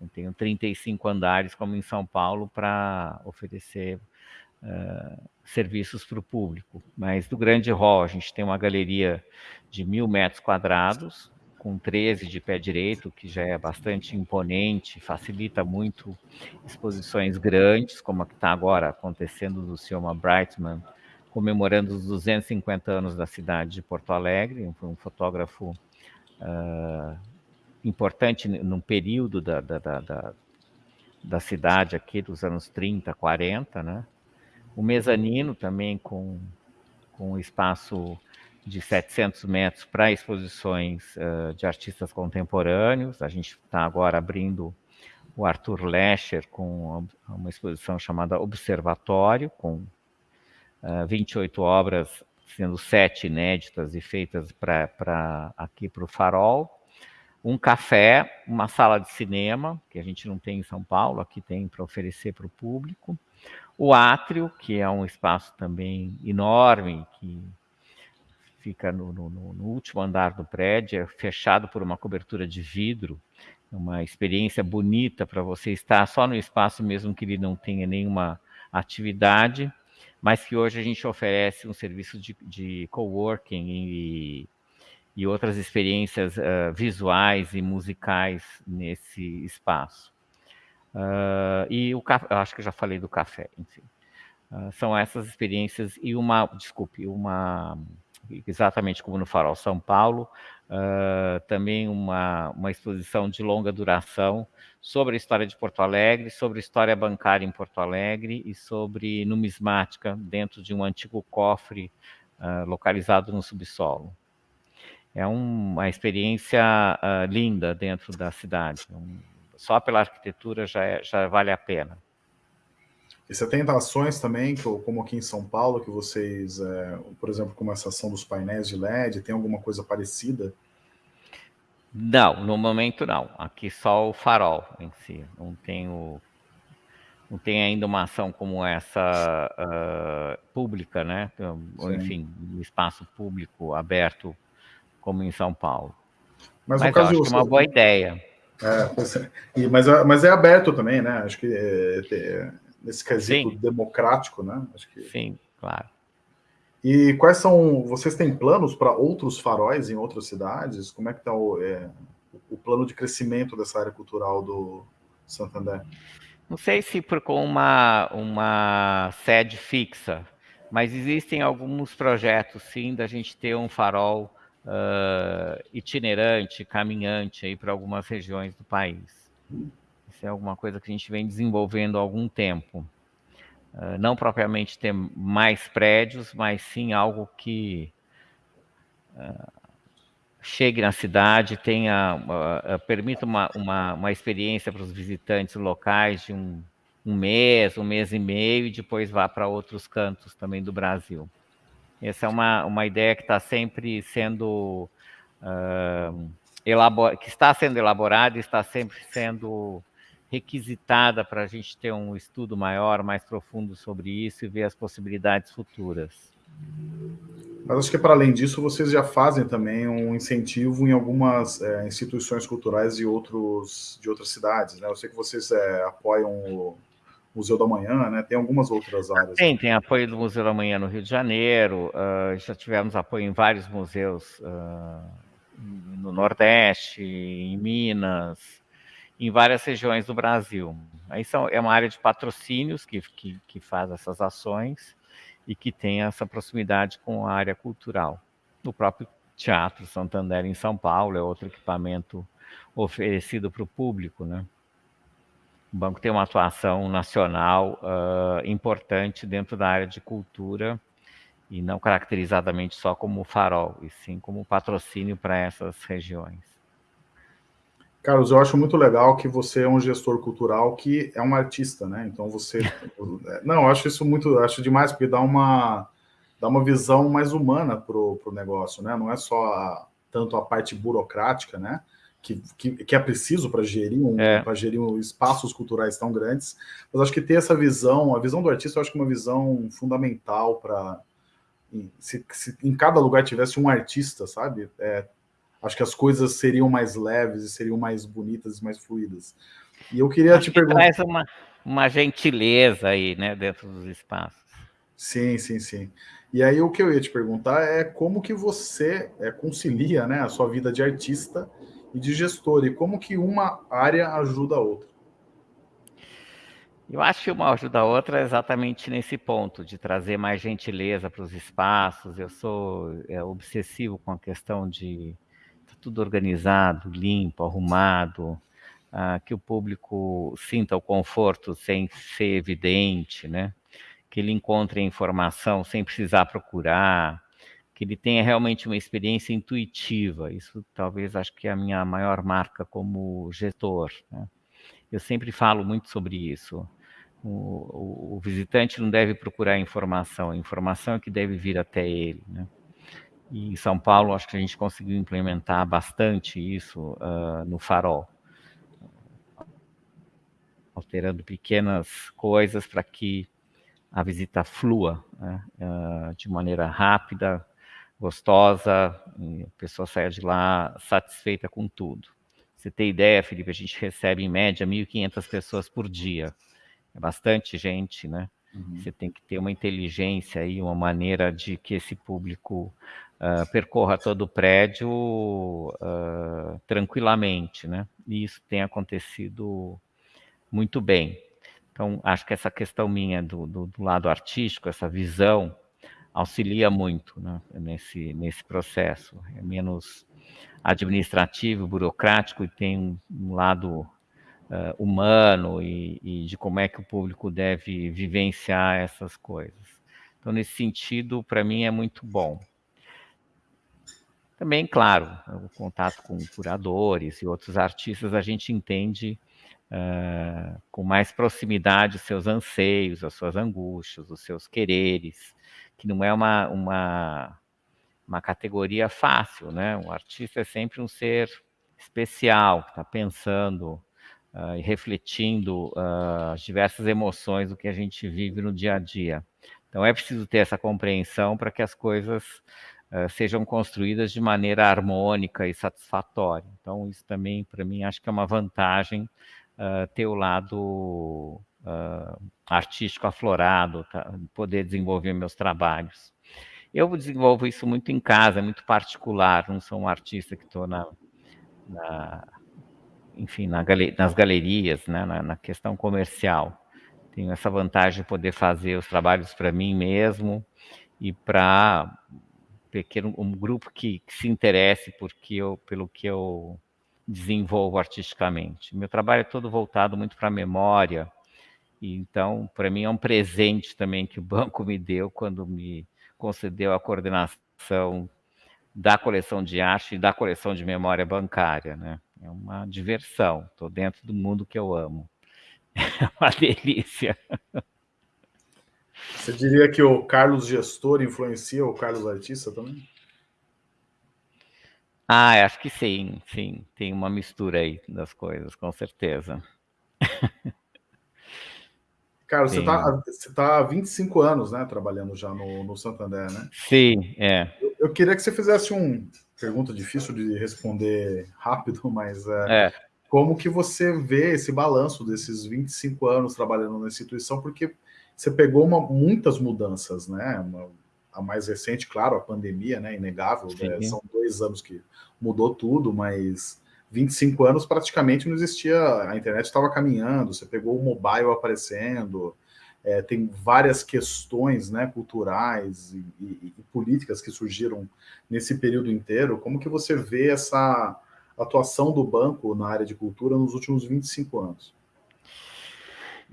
Eu tenho 35 andares, como em São Paulo, para oferecer uh, serviços para o público. Mas do grande hall, a gente tem uma galeria de mil metros quadrados, com 13 de pé direito, que já é bastante imponente, facilita muito exposições grandes, como a que está agora acontecendo do Cioma Brightman, comemorando os 250 anos da cidade de Porto Alegre, foi um fotógrafo uh, importante num período da, da, da, da, cidade aqui, dos anos 30, 40, né? O mezanino também com, com espaço de 700 metros para exposições uh, de artistas contemporâneos. A gente está agora abrindo o Arthur Lescher com uma exposição chamada Observatório, com uh, 28 obras, sendo sete inéditas e feitas para aqui para o Farol. Um café, uma sala de cinema, que a gente não tem em São Paulo, aqui tem para oferecer para o público. O átrio, que é um espaço também enorme, que fica no, no, no, último andar do prédio, é fechado por uma cobertura de vidro, uma experiência bonita para você estar só no espaço mesmo que ele não tenha nenhuma atividade, mas que hoje a gente oferece um serviço de, de coworking e, e outras experiências uh, visuais e musicais nesse espaço. Uh, e o acho que já falei do café, enfim. Uh, são essas experiências e uma, desculpe, uma exatamente como no Farol São Paulo, uh, também uma, uma exposição de longa duração sobre a história de Porto Alegre, sobre a história bancária em Porto Alegre e sobre numismática dentro de um antigo cofre uh, localizado no subsolo. É um, uma experiência uh, linda dentro da cidade. Um, só pela arquitetura já, é, já vale a pena. E você tem ações também, como aqui em São Paulo, que vocês, é, por exemplo, como essa ação dos painéis de LED, tem alguma coisa parecida? Não, no momento não. Aqui só o farol em si. Não tem, o, não tem ainda uma ação como essa uh, pública, né? Ou, enfim, um espaço público aberto como em São Paulo. Mas, mas eu acho que é uma boa ideia. É, é, mas, mas é aberto também, né? Acho que é, é, nesse quesito Sim. democrático, né? Acho que... Sim, claro. E quais são, vocês têm planos para outros faróis em outras cidades? Como é que está o, é, o plano de crescimento dessa área cultural do Santander? Não sei se por com uma, uma sede fixa, mas existem alguns projetos, sim, da gente ter um farol uh, itinerante, caminhante aí para algumas regiões do país. É alguma coisa que a gente vem desenvolvendo há algum tempo. Uh, não propriamente ter mais prédios, mas sim algo que uh, chegue na cidade, tenha, uh, permita uma, uma, uma experiência para os visitantes locais de um, um mês, um mês e meio, e depois vá para outros cantos também do Brasil. Essa é uma, uma ideia que está sempre sendo uh, que está sendo elaborada e está sempre sendo requisitada para a gente ter um estudo maior, mais profundo sobre isso e ver as possibilidades futuras. Mas acho que, para além disso, vocês já fazem também um incentivo em algumas é, instituições culturais de, outros, de outras cidades. Né? Eu sei que vocês é, apoiam o Museu da Manhã, né? tem algumas outras áreas. Tem, tem apoio do Museu da Manhã no Rio de Janeiro, uh, já tivemos apoio em vários museus uh, no Nordeste, em Minas, em várias regiões do Brasil. Aí são, é uma área de patrocínios que, que, que faz essas ações e que tem essa proximidade com a área cultural. O próprio Teatro Santander em São Paulo é outro equipamento oferecido para o público, né? O banco tem uma atuação nacional uh, importante dentro da área de cultura e não caracterizadamente só como farol, e sim como patrocínio para essas regiões. Carlos, eu acho muito legal que você é um gestor cultural que é um artista, né? Então você... não, eu acho isso muito... acho demais, porque dá uma, dá uma visão mais humana para o negócio, né? Não é só a, tanto a parte burocrática, né? Que, que, que é preciso para gerir, um, é. gerir um, espaços culturais tão grandes, mas acho que ter essa visão, a visão do artista, eu acho que é uma visão fundamental para... Se, se, em cada lugar tivesse um artista, sabe? É, acho que as coisas seriam mais leves e seriam mais bonitas e mais fluídas. E eu queria acho te que perguntar... traz uma, uma gentileza aí, né, dentro dos espaços. Sim, sim, sim. E aí o que eu ia te perguntar é como que você é, concilia né, a sua vida de artista e de gestor, e como que uma área ajuda a outra? Eu acho que uma ajuda a outra é exatamente nesse ponto, de trazer mais gentileza para os espaços. Eu sou é, obsessivo com a questão de tudo organizado, limpo, arrumado, ah, que o público sinta o conforto sem ser evidente, né? que ele encontre informação sem precisar procurar, que ele tenha realmente uma experiência intuitiva. Isso talvez acho que é a minha maior marca como gestor. Né? Eu sempre falo muito sobre isso. O, o, o, visitante não deve procurar informação, a informação é que deve vir até ele. Né? E em São Paulo, acho que a gente conseguiu implementar bastante isso uh, no farol. Alterando pequenas coisas para que a visita flua né, uh, de maneira rápida, gostosa, a pessoa saia de lá satisfeita com tudo. Você tem ideia, Felipe, a gente recebe em média 1.500 pessoas por dia. É bastante gente, né? Uhum. Você tem que ter uma inteligência e uma maneira de que esse público uh, percorra todo o prédio uh, tranquilamente, né? E isso tem acontecido muito bem. Então, acho que essa questão minha do, do, do lado artístico, essa visão auxilia muito né, nesse, nesse processo. É menos administrativo, burocrático e tem um, lado uh, humano e, e, de como é que o público deve vivenciar essas coisas. Então, nesse sentido, para mim é muito bom. Também, claro, o contato com curadores e outros artistas, a gente entende uh, com mais proximidade os seus anseios, as suas angústias, os seus quereres, que não é uma, uma, uma categoria fácil, né? O artista é sempre um ser especial, que está pensando uh, e refletindo uh, as diversas emoções do que a gente vive no dia a dia. Então é preciso ter essa compreensão para que as coisas uh, sejam construídas de maneira harmônica e satisfatória. Então, isso também, para mim, acho que é uma vantagem uh, ter o lado uh, artístico aflorado, tá? poder desenvolver meus trabalhos. Eu desenvolvo isso muito em casa, muito particular, não sou um artista que estou na, na, enfim, na nas galerias, né, na, na questão comercial. Tenho essa vantagem de poder fazer os trabalhos para mim mesmo e para pequeno um grupo que, que se interesse porque eu, pelo que eu desenvolvo artisticamente. Meu trabalho é todo voltado muito para a memória, e então, para mim, é um presente também que o banco me deu quando me concedeu a coordenação da coleção de arte e da coleção de memória bancária. Né? É uma diversão, estou dentro do mundo que eu amo. É uma delícia. Você diria que o Carlos gestor influencia o Carlos artista também? Ah, acho que sim, sim. Tem uma mistura aí das coisas, com certeza. Cara, você está você tá há 25 anos, né, trabalhando já no, no Santander, né? Sim, é. Eu, eu queria que você fizesse um pergunta difícil de responder rápido, mas é, é. como que você vê esse balanço desses 25 anos trabalhando na instituição, porque você pegou uma, muitas mudanças, né? Uma, a mais recente, claro, a pandemia, né? Inegável, né? são dois anos que mudou tudo, mas 25 anos praticamente não existia, a internet estava caminhando, você pegou o mobile aparecendo, é, tem várias questões né, culturais e, e, e, políticas que surgiram nesse período inteiro. Como que você vê essa atuação do banco na área de cultura nos últimos 25 anos?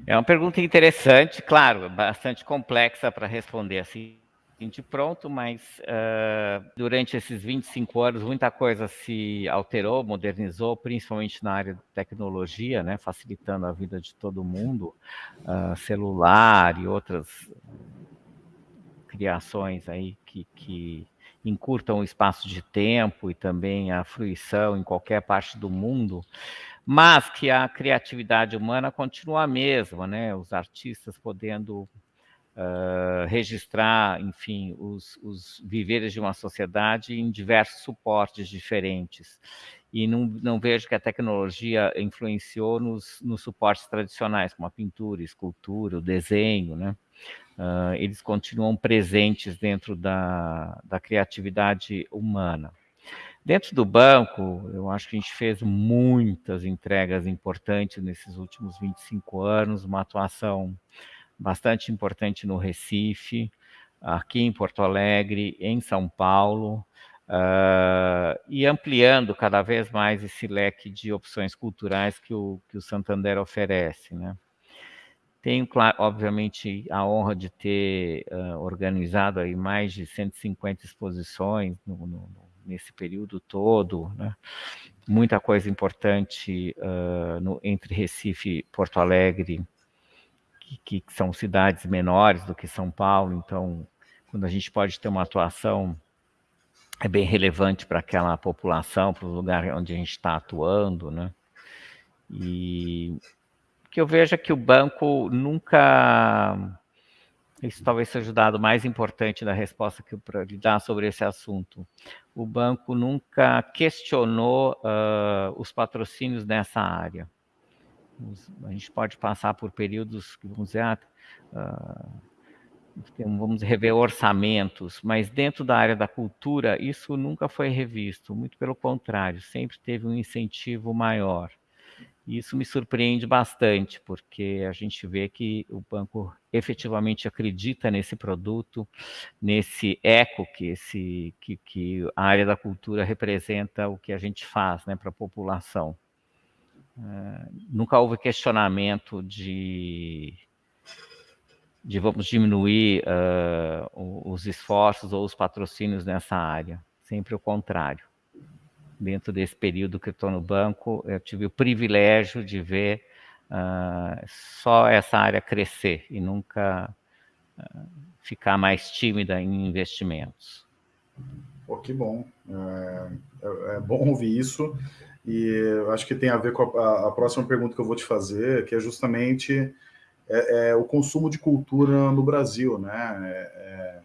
É uma pergunta interessante, claro, bastante complexa para responder assim de pronto, mas uh, durante esses 25 anos muita coisa se alterou, modernizou, principalmente na área de tecnologia, né, facilitando a vida de todo mundo, uh, celular e outras criações aí que, que encurtam o espaço de tempo e também a fruição em qualquer parte do mundo mas que a criatividade humana continua a mesma, né? Os artistas podendo uh, registrar, enfim, os, os viveres de uma sociedade em diversos suportes diferentes. E não, não vejo que a tecnologia influenciou nos, nos suportes tradicionais, como a pintura, escultura, o desenho, né? Uh, eles continuam presentes dentro da, da criatividade humana. Dentro do banco, eu acho que a gente fez muitas entregas importantes nesses últimos 25 anos, uma atuação bastante importante no Recife, aqui em Porto Alegre, em São Paulo, uh, e ampliando cada vez mais esse leque de opções culturais que o, que o Santander oferece. Né? Tenho, obviamente, a honra de ter uh, organizado aí mais de 150 exposições no, no, nesse período todo, né? muita coisa importante uh, no, entre Recife e Porto Alegre, que, que, são cidades menores do que São Paulo, então, quando a gente pode ter uma atuação é bem relevante para aquela população, para o lugar onde a gente está atuando, né? E que eu vejo é que o banco nunca isso talvez seja o dado mais importante da resposta que eu lhe dar sobre esse assunto. O banco nunca questionou uh, os patrocínios nessa área. A gente pode passar por períodos que vamos dizer, uh, vamos rever orçamentos, mas dentro da área da cultura isso nunca foi revisto, muito pelo contrário, sempre teve um incentivo maior. Isso me surpreende bastante, porque a gente vê que o banco efetivamente acredita nesse produto, nesse eco que, esse, que, que a área da cultura representa o que a gente faz né, para a população. É, nunca houve questionamento de, de vamos diminuir uh, os esforços ou os patrocínios nessa área, sempre o contrário dentro desse período que estou no banco, eu tive o privilégio de ver uh, só essa área crescer e nunca uh, ficar mais tímida em investimentos. Pô, que bom. É, é, é bom ouvir isso. E acho que tem a ver com a, a, próxima pergunta que eu vou te fazer, que é justamente é, é o consumo de cultura no Brasil, né? É, é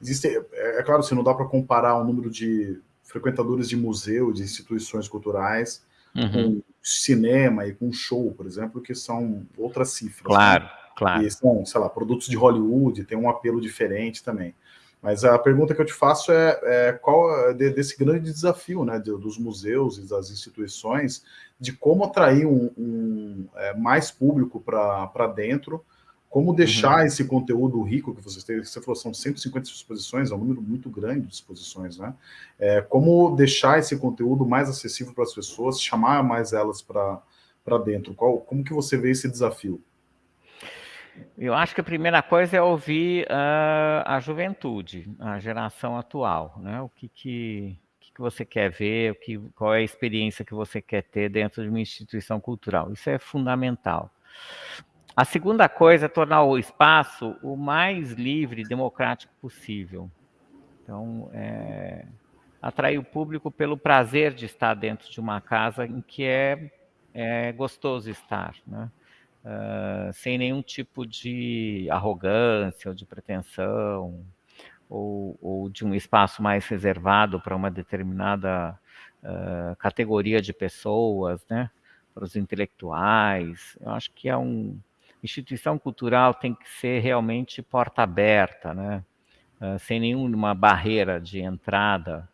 existe, é, claro, se não dá para comparar o número de frequentadores de museu, de instituições culturais, uhum. com cinema e com show, por exemplo, que são outras cifras. Claro, né? claro. E são, sei lá, produtos de Hollywood, tem um apelo diferente também. Mas a pergunta que eu te faço é, é qual é desse grande desafio né, dos museus e das instituições de como atrair um, um é, mais público para dentro como deixar uhum. esse conteúdo rico que vocês têm, você falou, são 150 exposições, é um número muito grande de exposições, né? É, como deixar esse conteúdo mais acessível para as pessoas, chamar mais elas para dentro? Qual, como que você vê esse desafio? Eu acho que a primeira coisa é ouvir uh, a juventude, a geração atual, né? O que, que, que você quer ver, o que, qual é a experiência que você quer ter dentro de uma instituição cultural. Isso é fundamental. A segunda coisa é tornar o espaço o mais livre e democrático possível. Então, é, atrair o público pelo prazer de estar dentro de uma casa em que é, é gostoso estar, né? Uh, sem nenhum tipo de arrogância ou de pretensão, ou, ou de um espaço mais reservado para uma determinada uh, categoria de pessoas, né? para os intelectuais. Eu acho que é um, instituição cultural tem que ser realmente porta aberta, né? Uh, sem nenhuma barreira de entrada,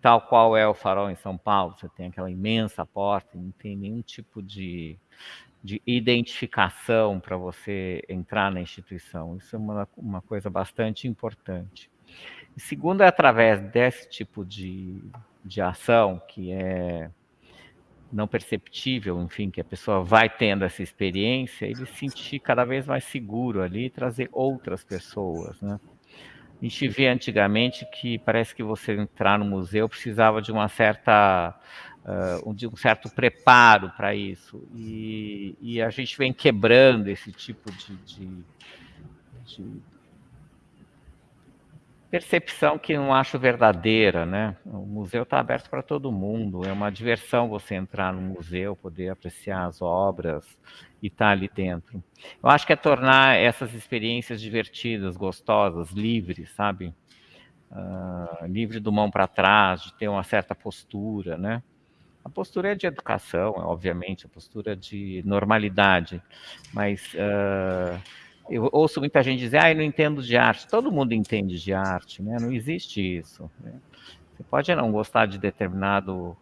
tal qual é o farol em São Paulo, você tem aquela imensa porta, não tem nenhum tipo de, de identificação para você entrar na instituição. Isso é uma, uma coisa bastante importante. E segundo, é através desse tipo de, de ação, que é não perceptível, enfim, que a pessoa vai tendo essa experiência, ele se sentir cada vez mais seguro ali e trazer outras pessoas, né? A gente vê antigamente que parece que você entrar no museu precisava de uma certa uh, de um certo preparo para isso e, e, a gente vem quebrando esse tipo de, de, de percepção que não acho verdadeira, né? O museu está aberto para todo mundo, é uma diversão você entrar no museu, poder apreciar as obras e estar tá ali dentro. Eu acho que é tornar essas experiências divertidas, gostosas, livres, sabe? Uh, livre do mão para trás, de ter uma certa postura, né? A postura é de educação, obviamente, a postura de normalidade, mas uh, eu ouço muita gente dizer, ah, eu não entendo de arte. Todo mundo entende de arte, né? Não existe isso. Né? Você pode não gostar de determinado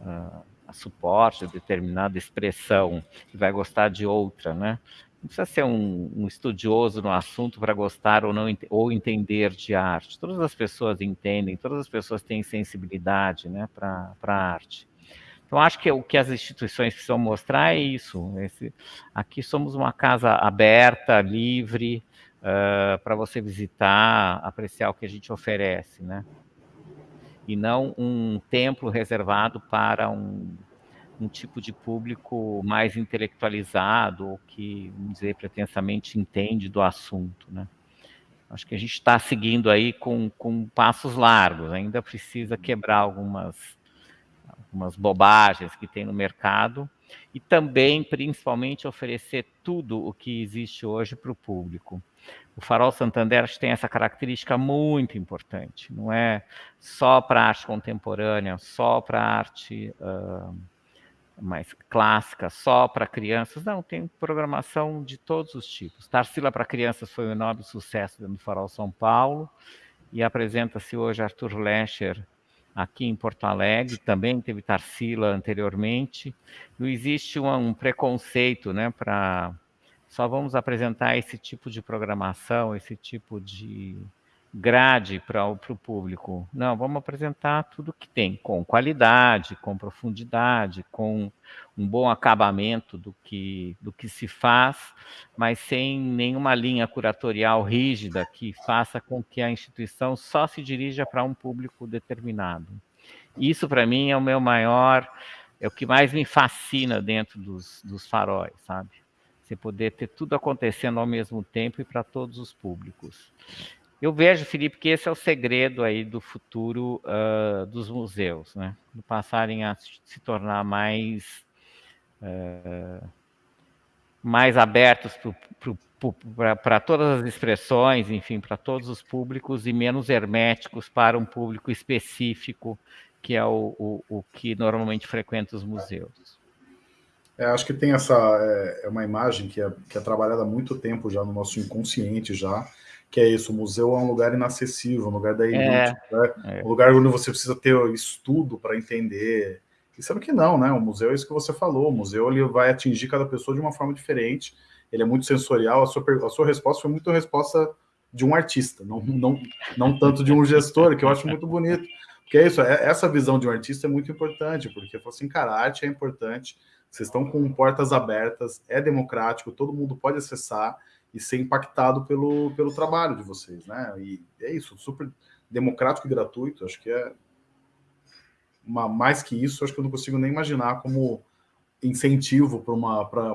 uh, suporte, determinada expressão, e vai gostar de outra, né? Não precisa ser um, um estudioso no assunto para gostar ou não ou entender de arte. Todas as pessoas entendem, todas as pessoas têm sensibilidade, né, para a arte. Então, acho que o que as instituições precisam mostrar é isso. Esse, aqui somos uma casa aberta, livre, uh, para você visitar, apreciar o que a gente oferece, né? E não um templo reservado para um, um tipo de público mais intelectualizado ou que, vamos dizer, pretensamente entende do assunto, né? Acho que a gente está seguindo aí com, com passos largos, ainda precisa quebrar algumas algumas bobagens que tem no mercado e também, principalmente, oferecer tudo o que existe hoje para o público. O Farol Santander tem essa característica muito importante. Não é só para arte contemporânea, só para arte uh, mais clássica, só para crianças. Não, tem programação de todos os tipos. Tarsila para crianças foi um enorme sucesso dentro do Farol São Paulo e apresenta-se hoje Arthur Lescher aqui em Porto Alegre, também teve Tarsila anteriormente. Não existe um, um preconceito né, para só vamos apresentar esse tipo de programação, esse tipo de grade para o público. Não, vamos apresentar tudo que tem, com qualidade, com profundidade, com um bom acabamento do que, do que se faz, mas sem nenhuma linha curatorial rígida que faça com que a instituição só se dirija para um público determinado. Isso, para mim, é o meu maior, é o que mais me fascina dentro dos, dos faróis, sabe? Você poder ter tudo acontecendo ao mesmo tempo e para todos os públicos. Eu vejo, Felipe, que esse é o segredo aí do futuro uh, dos museus, né? Passarem a se tornar mais uh, mais abertos para todas as expressões, enfim, para todos os públicos e menos herméticos para um público específico, que é o, o, o que normalmente frequenta os museus. É, acho que tem essa é, é, uma imagem que é, que é trabalhada há muito tempo já no nosso inconsciente já, que é isso, o museu é um lugar inacessível, um lugar da elite, é, né? é. um lugar onde você precisa ter estudo para entender. E sabe que não, né? O museu é isso que você falou, o museu ele vai atingir cada pessoa de uma forma diferente, ele é muito sensorial, a sua, a sua resposta foi muito a resposta de um artista, não, não, não tanto de um gestor, que eu acho muito bonito. Porque é isso, é, essa visão de um artista é muito importante, porque assim, cara, a arte é importante, vocês estão com portas abertas, é democrático, todo mundo pode acessar, e ser impactado pelo, pelo trabalho de vocês, né? E é isso, super democrático e gratuito, acho que é uma, mais que isso, acho que eu não consigo nem imaginar como incentivo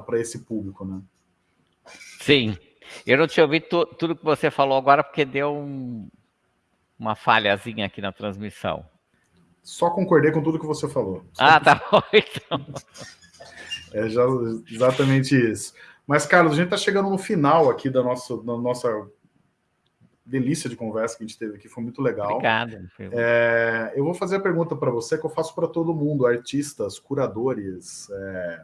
para esse público, né? Sim. Eu não tinha ouvido tu, tudo que você falou agora, porque deu um, uma falhazinha aqui na transmissão. Só concordei com tudo que você falou. Só ah, tá bom, então. É já, exatamente isso. Mas, Carlos, a gente está chegando no final aqui da nossa, da nossa delícia de conversa que a gente teve aqui, foi muito legal. Obrigado. É, eu vou fazer a pergunta para você que eu faço para todo mundo, artistas, curadores, é,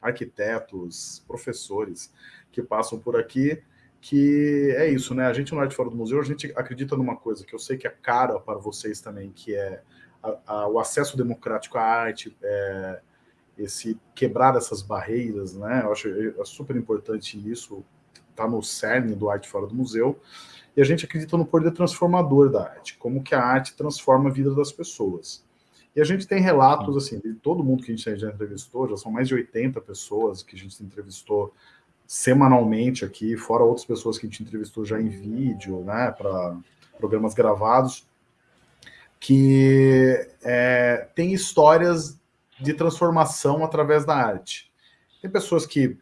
arquitetos, professores que passam por aqui, que é isso, né? A gente no Arte Fora do Museu, a gente acredita numa coisa que eu sei que é cara para vocês também, que é a, a, o acesso democrático à arte, é, esse quebrar essas barreiras, né? Eu acho é super importante isso, está no cerne do Arte Fora do Museu, e a gente acredita no poder transformador da arte, como que a arte transforma a vida das pessoas. E a gente tem relatos, assim, de todo mundo que a gente já entrevistou, já são mais de 80 pessoas que a gente entrevistou semanalmente aqui, fora outras pessoas que a gente entrevistou já em vídeo, né, para programas gravados, que é, tem histórias de transformação através da arte. Tem pessoas que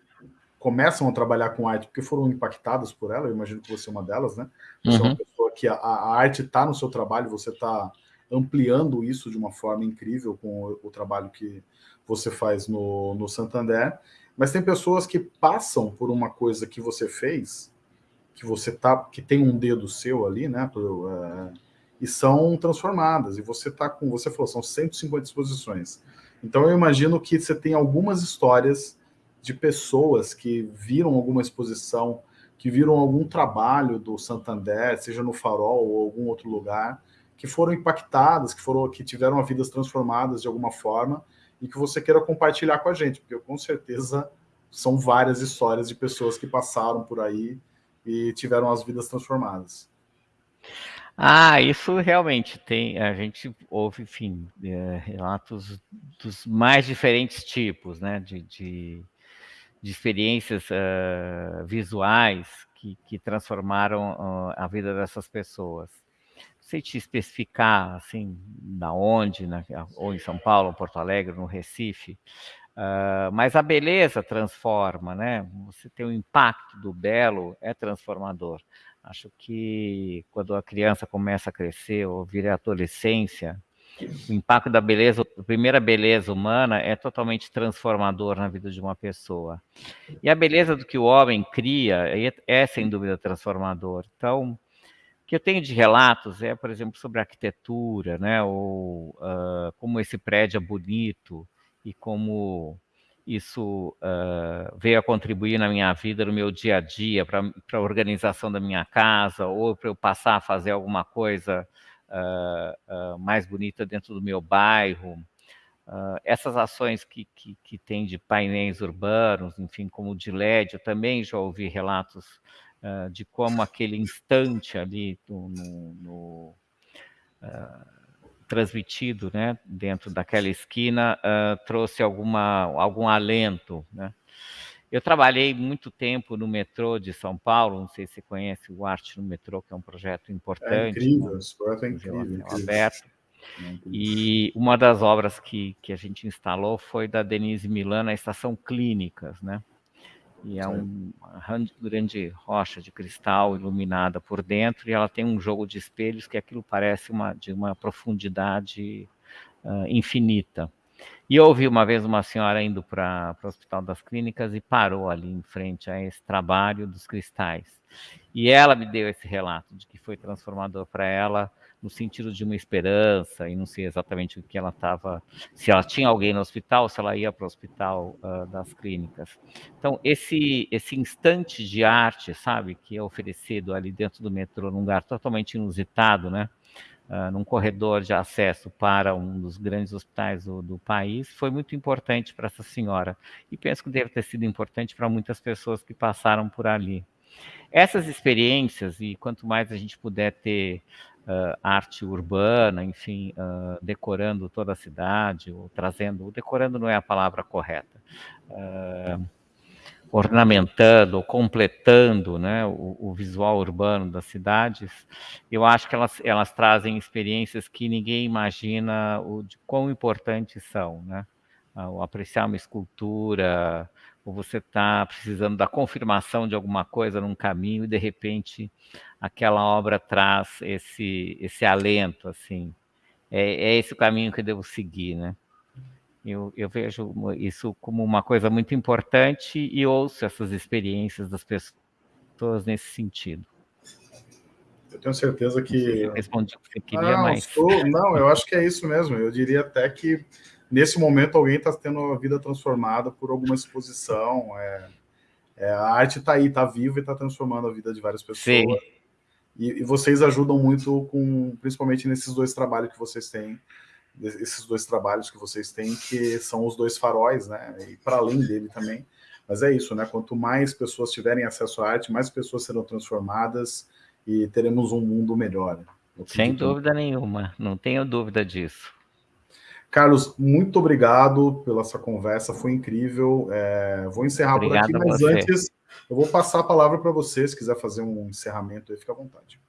começam a trabalhar com arte porque foram impactadas por ela, eu imagino que você é uma delas, né? Você uhum. é uma uhum. pessoa que a, a arte está no seu trabalho, você está ampliando isso de uma forma incrível com o, o trabalho que você faz no, no Santander, mas tem pessoas que passam por uma coisa que você fez, que você tá, que tem um dedo seu ali, né, é, e são transformadas, e você tá com, você falou, são 150 exposições, então eu imagino que você tem algumas histórias de pessoas que viram alguma exposição, que viram algum trabalho do Santander, seja no Farol ou algum outro lugar, que foram impactadas, que foram que tiveram vidas transformadas de alguma forma e que você queira compartilhar com a gente, porque com certeza são várias histórias de pessoas que passaram por aí e tiveram as vidas transformadas. Ah, isso realmente tem. A gente ouve, enfim, é, relatos dos mais diferentes tipos, né? De, de, de experiências uh, visuais que, que transformaram uh, a vida dessas pessoas. Não sei te especificar, assim, da onde, né, ou em São Paulo, ou Porto Alegre, no Recife, uh, mas a beleza transforma, né? Você tem o impacto do belo, é transformador. Acho que quando a criança começa a crescer ou vira adolescência, o impacto da beleza, a primeira beleza humana é totalmente transformador na vida de uma pessoa. E a beleza do que o homem cria é, é sem dúvida transformador. Então, o que eu tenho de relatos é, por exemplo, sobre arquitetura, né? Ou uh, como esse prédio é bonito e como isso uh, veio a contribuir na minha vida, no meu dia a dia, para a organização da minha casa, ou para eu passar a fazer alguma coisa uh, uh, mais bonita dentro do meu bairro. Uh, essas ações que, que, que tem de painéis urbanos, enfim, como o de LED, eu também já ouvi relatos de como aquele instante ali no, no, no transmitido né, dentro daquela esquina trouxe alguma, algum alento, né? Eu trabalhei muito tempo no metrô de São Paulo, não sei se você conhece o Arte no Metrô, que é um projeto importante. É incrível, né? esse projeto é incrível. incrível. Aberto. É e uma das obras que, que a gente instalou foi da Denise Milan, na Estação Clínicas, né? E é um, uma grande rocha de cristal iluminada por dentro, e ela tem um jogo de espelhos que aquilo parece uma, de uma profundidade uh, infinita. E eu ouvi uma vez uma senhora indo para o Hospital das Clínicas e parou ali em frente a esse trabalho dos cristais. E ela me deu esse relato de que foi transformador para ela no sentido de uma esperança, e não sei exatamente o que ela estava, se ela tinha alguém no hospital, se ela ia para o hospital uh, das clínicas. Então, esse, esse instante de arte, sabe, que é oferecido ali dentro do metrô, num lugar totalmente inusitado, né? uh, num corredor de acesso para um dos grandes hospitais do, do país, foi muito importante para essa senhora. E penso que deve ter sido importante para muitas pessoas que passaram por ali. Essas experiências, e quanto mais a gente puder ter uh, arte urbana, enfim, uh, decorando toda a cidade, ou trazendo, decorando não é a palavra correta, uh, ornamentando ou completando né, o, o, visual urbano das cidades, eu acho que elas, elas trazem experiências que ninguém imagina o, de quão importantes são. Né? O apreciar uma escultura, ou você está precisando da confirmação de alguma coisa num caminho e, de repente, aquela obra traz esse, esse alento, assim. É, é esse o caminho que eu devo seguir, né? Eu, eu, vejo isso como uma coisa muito importante e ouço essas experiências das pessoas nesse sentido. Eu tenho certeza que. Não respondi o que você queria, não, mas. Sou... Não, eu acho que é isso mesmo. Eu diria até que nesse momento alguém está tendo a vida transformada por alguma exposição. É... É, a arte está aí, está viva e está transformando a vida de várias pessoas. Sim. E, e vocês ajudam muito com, principalmente nesses dois trabalhos que vocês têm, esses dois trabalhos que vocês têm, que são os dois faróis, né? E para além dele também. Mas é isso, né? Quanto mais pessoas tiverem acesso à arte, mais pessoas serão transformadas e teremos um mundo melhor. Sem dúvida nenhuma, não tenho dúvida disso. Carlos, muito obrigado pela essa conversa, foi incrível. É, vou encerrar Obrigado por aqui, mas antes eu vou passar a palavra para você, se quiser fazer um encerramento aí, fica à vontade.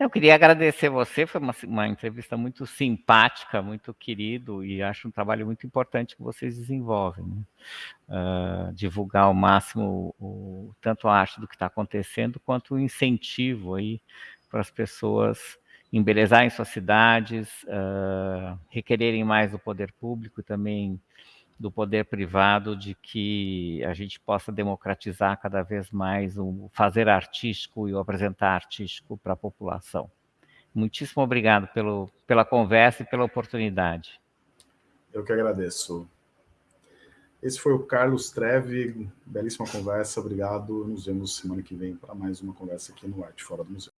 Eu queria agradecer você, foi uma, uma, entrevista muito simpática, muito querido, e acho um trabalho muito importante que vocês desenvolvem. Né? Uh, divulgar ao máximo o, tanto a arte do que está acontecendo, quanto o incentivo aí para as pessoas embelezarem suas cidades, uh, requererem mais do poder público e também do poder privado de que a gente possa democratizar cada vez mais o fazer artístico e o apresentar artístico para a população. Muitíssimo obrigado pelo, pela conversa e pela oportunidade. Eu que agradeço. Esse foi o Carlos Treve, belíssima conversa, obrigado. Nos vemos semana que vem para mais uma conversa aqui no Arte Fora do Museu.